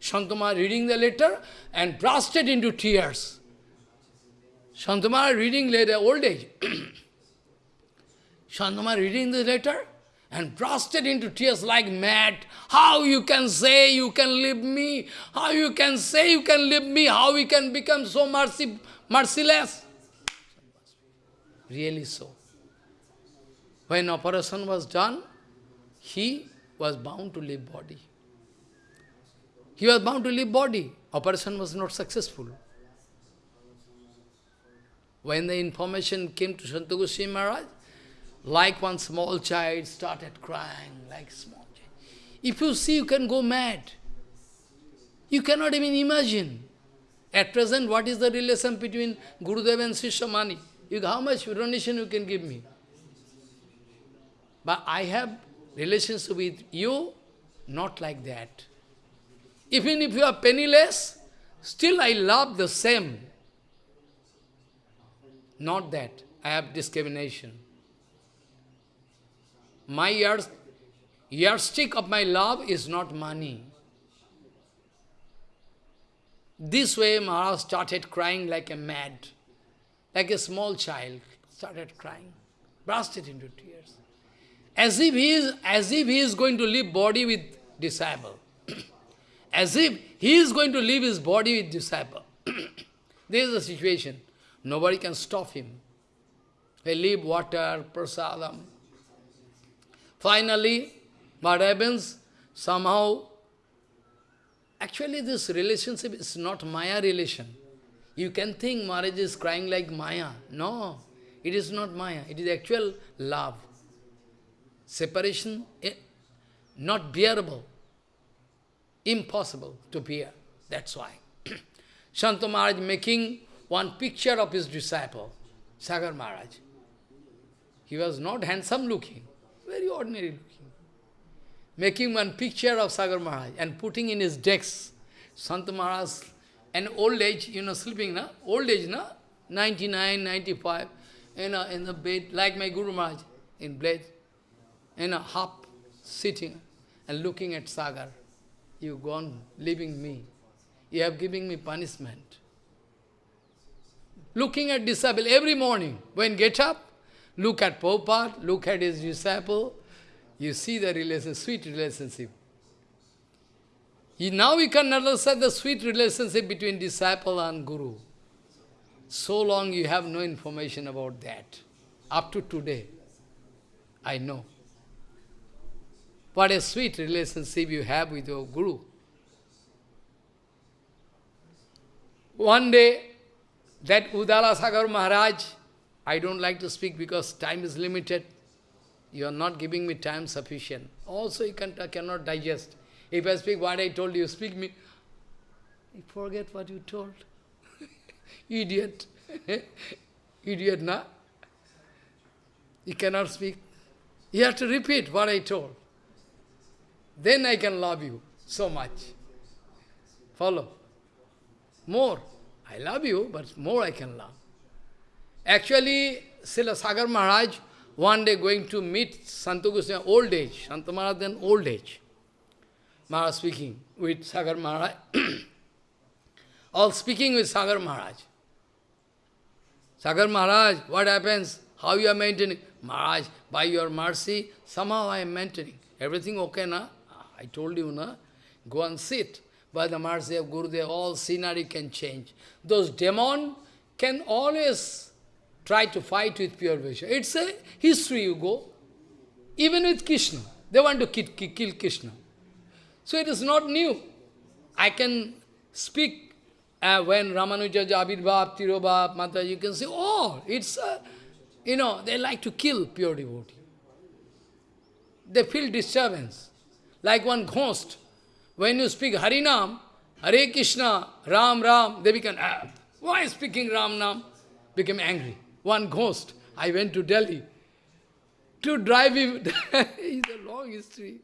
Shantama reading the letter and bursted into tears. Shantama reading letter, old age. Shantama reading the letter and bursted into tears like mad. How you can say you can leave me? How you can say you can leave me? How we can become so mercy, merciless? Really so. When operation was done, he was bound to leave body. He was bound to leave body. Operation was not successful. When the information came to Santa Goswami Maharaj, like one small child started crying, like small child. If you see, you can go mad. You cannot even imagine. At present, what is the relation between Gurudev and Srishamani? You, how much donation you can give me? But I have relations with you, not like that. Even if you are penniless, still I love the same. Not that. I have discrimination. My yard, yardstick of my love is not money. This way Maharaj started crying like a mad like a small child, started crying, bursted into tears. As if he is, as if he is going to leave body with disciple. as if he is going to leave his body with disciple. this is the situation. Nobody can stop him. They leave water, prasadam. Finally, what happens? Somehow, actually this relationship is not Maya relation. You can think Maharaj is crying like Maya. No, it is not Maya. It is actual love. Separation, eh, not bearable. Impossible to bear. That's why. Santa Maharaj making one picture of his disciple, Sagar Maharaj. He was not handsome looking, very ordinary looking. Making one picture of Sagar Maharaj and putting in his decks. Santa Maharaj, an old age, you know, sleeping, na? Old age, na? 99, 95, you know, in the bed, like my Guru Maharaj, in bed, in a half sitting and looking at Sagar. You gone, leaving me. You have given me punishment. Looking at disciple every morning, when get up, look at Prabhupada, look at his disciple, you see the relation, sweet relationship. now we can understand the sweet relationship between disciple and guru. So long you have no information about that. Up to today, I know. What a sweet relationship you have with your guru. One day, that Udala Sagar Maharaj, I don't like to speak because time is limited. You are not giving me time sufficient. Also, you can, uh, cannot digest. If I speak what I told you, speak me. You forget what you told. Idiot. Idiot, na? You cannot speak. You have to repeat what I told. Then I can love you so much. Follow. More. I love you, but more I can love. Actually, Srila Sagar Maharaj, one day going to meet Santa Goswami, old age, Santa Maharaj then old age. Maharaj speaking with Sagar Maharaj. All speaking with Sagar Maharaj. Sagar Maharaj, what happens? How you are maintaining? Maharaj, by your mercy, somehow I am maintaining. Everything okay, na? I told you, na? Go and sit. By the mercy of Gurudev, all scenery can change. Those demon can always try to fight with pure Vaishya. It's a history you go. Even with Krishna. They want to kill, kill Krishna. So it is not new. I can speak uh, when Ramanuja, Abhirbhav, Tirobhav, Mata, you can say, oh, it's, you know, they like to kill pure devotee. They feel disturbance, like one ghost. When you speak Harinam, Hare Krishna, Ram Ram, they become, ah, why speaking Ram Nam? Become angry. One ghost. I went to Delhi to drive him. it's a long history.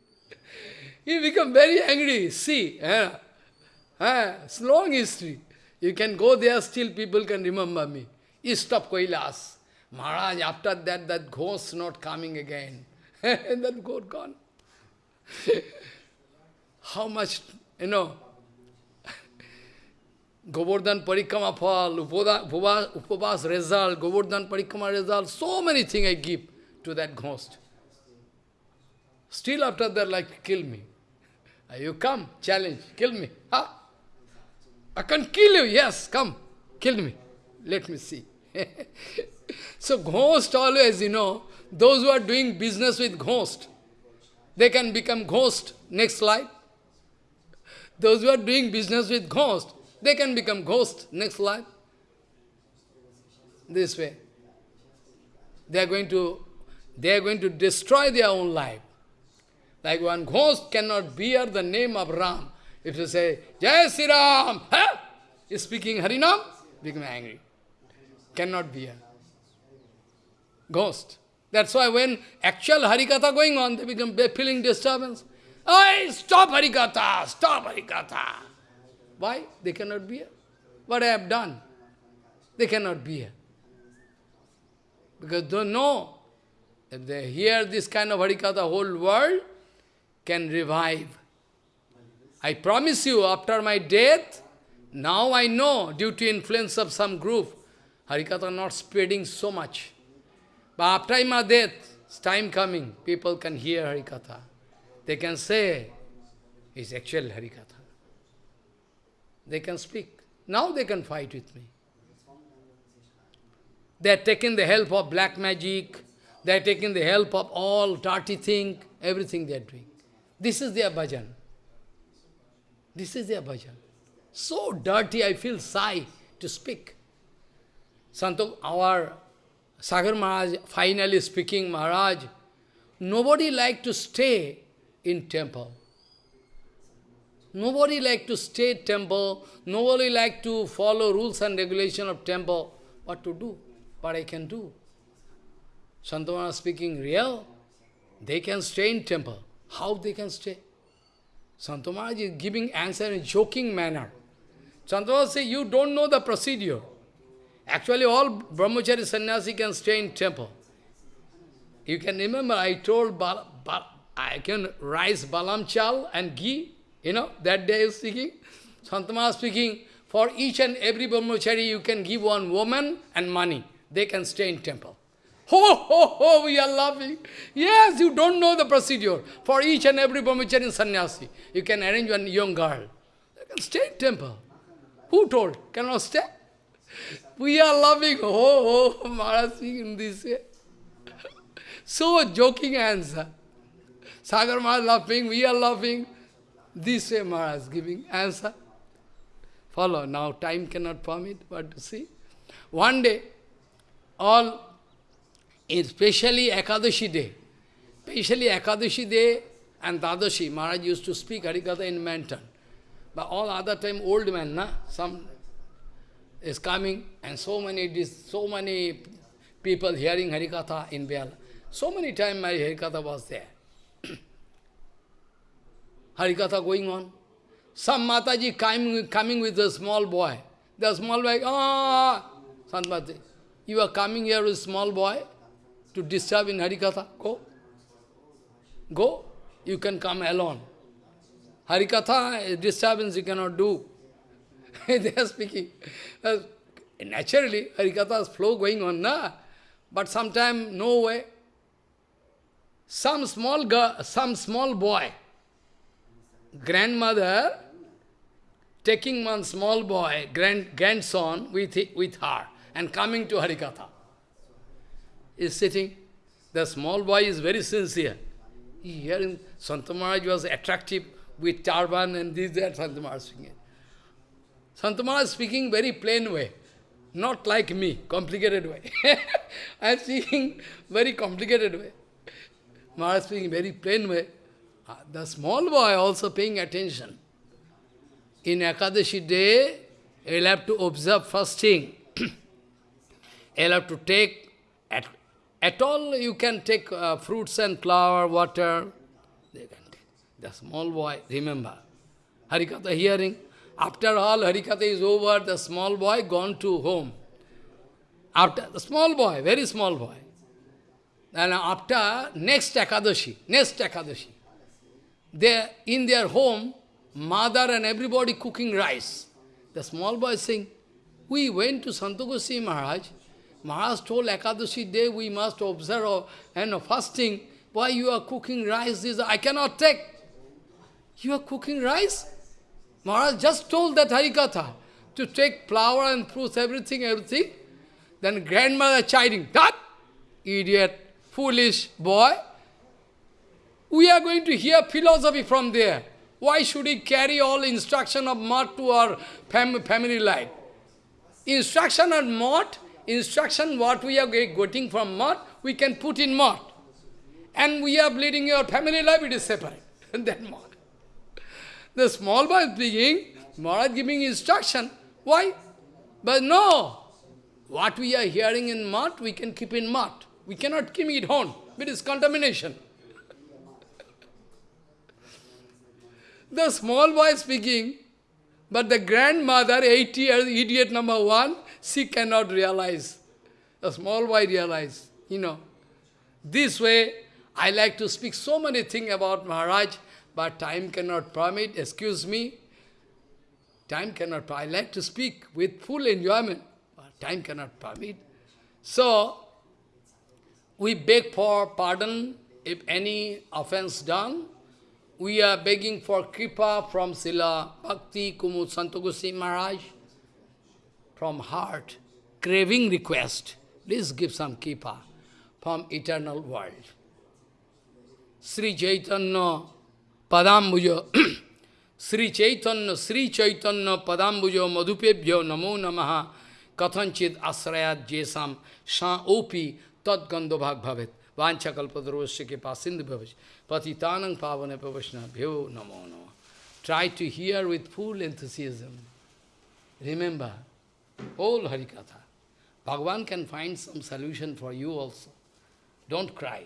He become very angry. See, eh? Eh, it's long history. You can go there, still people can remember me. East of Kailas. Maharaj, after that, that ghost not coming again. and that ghost gone. How much, you know, Govardhan Parikrama Phal, Upavas result, Govardhan Parikrama result, so many things I give to that ghost. Still after that, like, kill me. You come, challenge, kill me. Ha! I can kill you, yes, come, kill me. Let me see. so ghost always, you know, those who are doing business with ghost, they can become ghost next life. Those who are doing business with ghost, they can become ghost next life. This way. They are going to they are going to destroy their own life. Like one ghost cannot bear the name of Ram. If you say, Jai Sri Ram, huh? is speaking Harinam, become angry. Cannot be a ghost. That's why when actual Harikatha going on, they become feeling disturbance. Hey, stop Harikatha, stop Harikatha. Why? They cannot be here. What I have done? They cannot be here. Because they know, if they hear this kind of Harikatha, the whole world can revive. I promise you, after my death, now I know, due to influence of some group, Harikatha not spreading so much. But after my death, it's time coming, people can hear Harikatha. They can say, it's actual Harikatha. They can speak. Now they can fight with me. They are taking the help of black magic, they are taking the help of all dirty thing, everything they are doing. This is their bhajan. This is their bhajan. So dirty, I feel shy to speak. Santo, our Sagar Maharaj finally speaking, Maharaj, nobody like to stay in temple. Nobody like to stay temple, nobody like to follow rules and regulation of temple. What to do? What I can do? Santamana speaking real. They can stay in temple. How they can stay? Santamana is giving answer in joking manner. Santamana say, you don't know the procedure. Actually, all brahmachari sannyasi can stay in temple. You can remember I told Bal, Bal, I can rice balam chal and ghee, you know, that day I was speaking. Santama speaking, for each and every brahmachari you can give one woman and money. They can stay in temple. Ho, ho, ho, we are laughing. Yes, you don't know the procedure. For each and every brahmachari and sannyasi, you can arrange one young girl. They can stay in temple. Who told? Cannot stay? We are laughing. Oh, oh, Maharaj speaking this way. So a joking answer. Sagar Maharaj laughing, we are laughing. This way Maharaj giving answer. Follow. Now time cannot permit, but see. One day, all, especially Ekadashi day, especially Ekadashi day and Dwadashi, Maharaj used to speak Harikatha in Manton. But all other time, old man, na? some is coming, and so many, so many people hearing Harikatha in Biala. So many times my Harikatha was there. Harikatha going on. Some Mataji coming, coming with a small boy. The small boy, ah, Santmati, you are coming here with small boy to disturb in Harikatha. Go. Go. You can come alone. Harikatha, disturbance you cannot do. they are speaking. Uh, naturally, Harikatha's flow going on, na? But sometime, no way. Some small girl, some small boy, grandmother, taking one small boy, grand, grandson, with, with her, and coming to Harikatha. Is sitting. The small boy is very sincere. Hearing Santa Maharaj was attractive with turban and this, that, Santa Maharaj speaking. Santa Maharaj speaking very plain way, not like me, complicated way. I am speaking very complicated way. Maharaj speaking very plain way. Uh, the small boy also paying attention. In Ekadashi day, you'll have to observe fasting. you'll have to take, at, at all you can take uh, fruits and flour, water. They can take. The small boy, remember. Harikatha hearing. After all, Harikatha is over, the small boy gone to home. After, the small boy, very small boy. And after next Ekadashi, next Ekadashi, they in their home, mother and everybody cooking rice. The small boy saying, we went to Santa Goswami Maharaj. Maharaj told Ekadashi day we must observe and fasting. Why you are cooking rice? This I cannot take. You are cooking rice? Maharaj just told that Harikatha to take flour and fruits, everything, everything. Then grandmother chiding, that idiot, foolish boy. We are going to hear philosophy from there. Why should he carry all instruction of math to our fam family life? Instruction of math, instruction what we are getting from math, we can put in math. And we are bleeding your family life, it is separate. And then mud. The small boy is speaking, Maharaj giving instruction. Why? But no. What we are hearing in math, we can keep in math. We cannot keep it on. It is contamination. The small boy speaking, but the grandmother, 80 years, idiot number one, she cannot realize. The small boy realize, you know. This way, I like to speak so many things about Maharaj, but time cannot permit, excuse me. Time cannot I like to speak with full enjoyment, but time cannot permit. So, we beg for pardon if any offense done. We are begging for kripa from Sila Bhakti Kumud Santogosi Maharaj from heart, craving request. Please give some kripa from eternal world. Sri Chaitanya Padambujo Sri Chaitanya Sri Chaitanya Padambujo Madhupebhyo Namo Namaha Kathanchit Asrayat Jesam Sha Opi Tad Gandobhag Bhavet Vancha Kalpadrovasya ke Pasindhu Bhavaj Patitanang Pavane Pavashna Bhyo Namo Namo try to hear with full enthusiasm. Remember, all Harikatha. Bhagavan can find some solution for you also. Don't cry.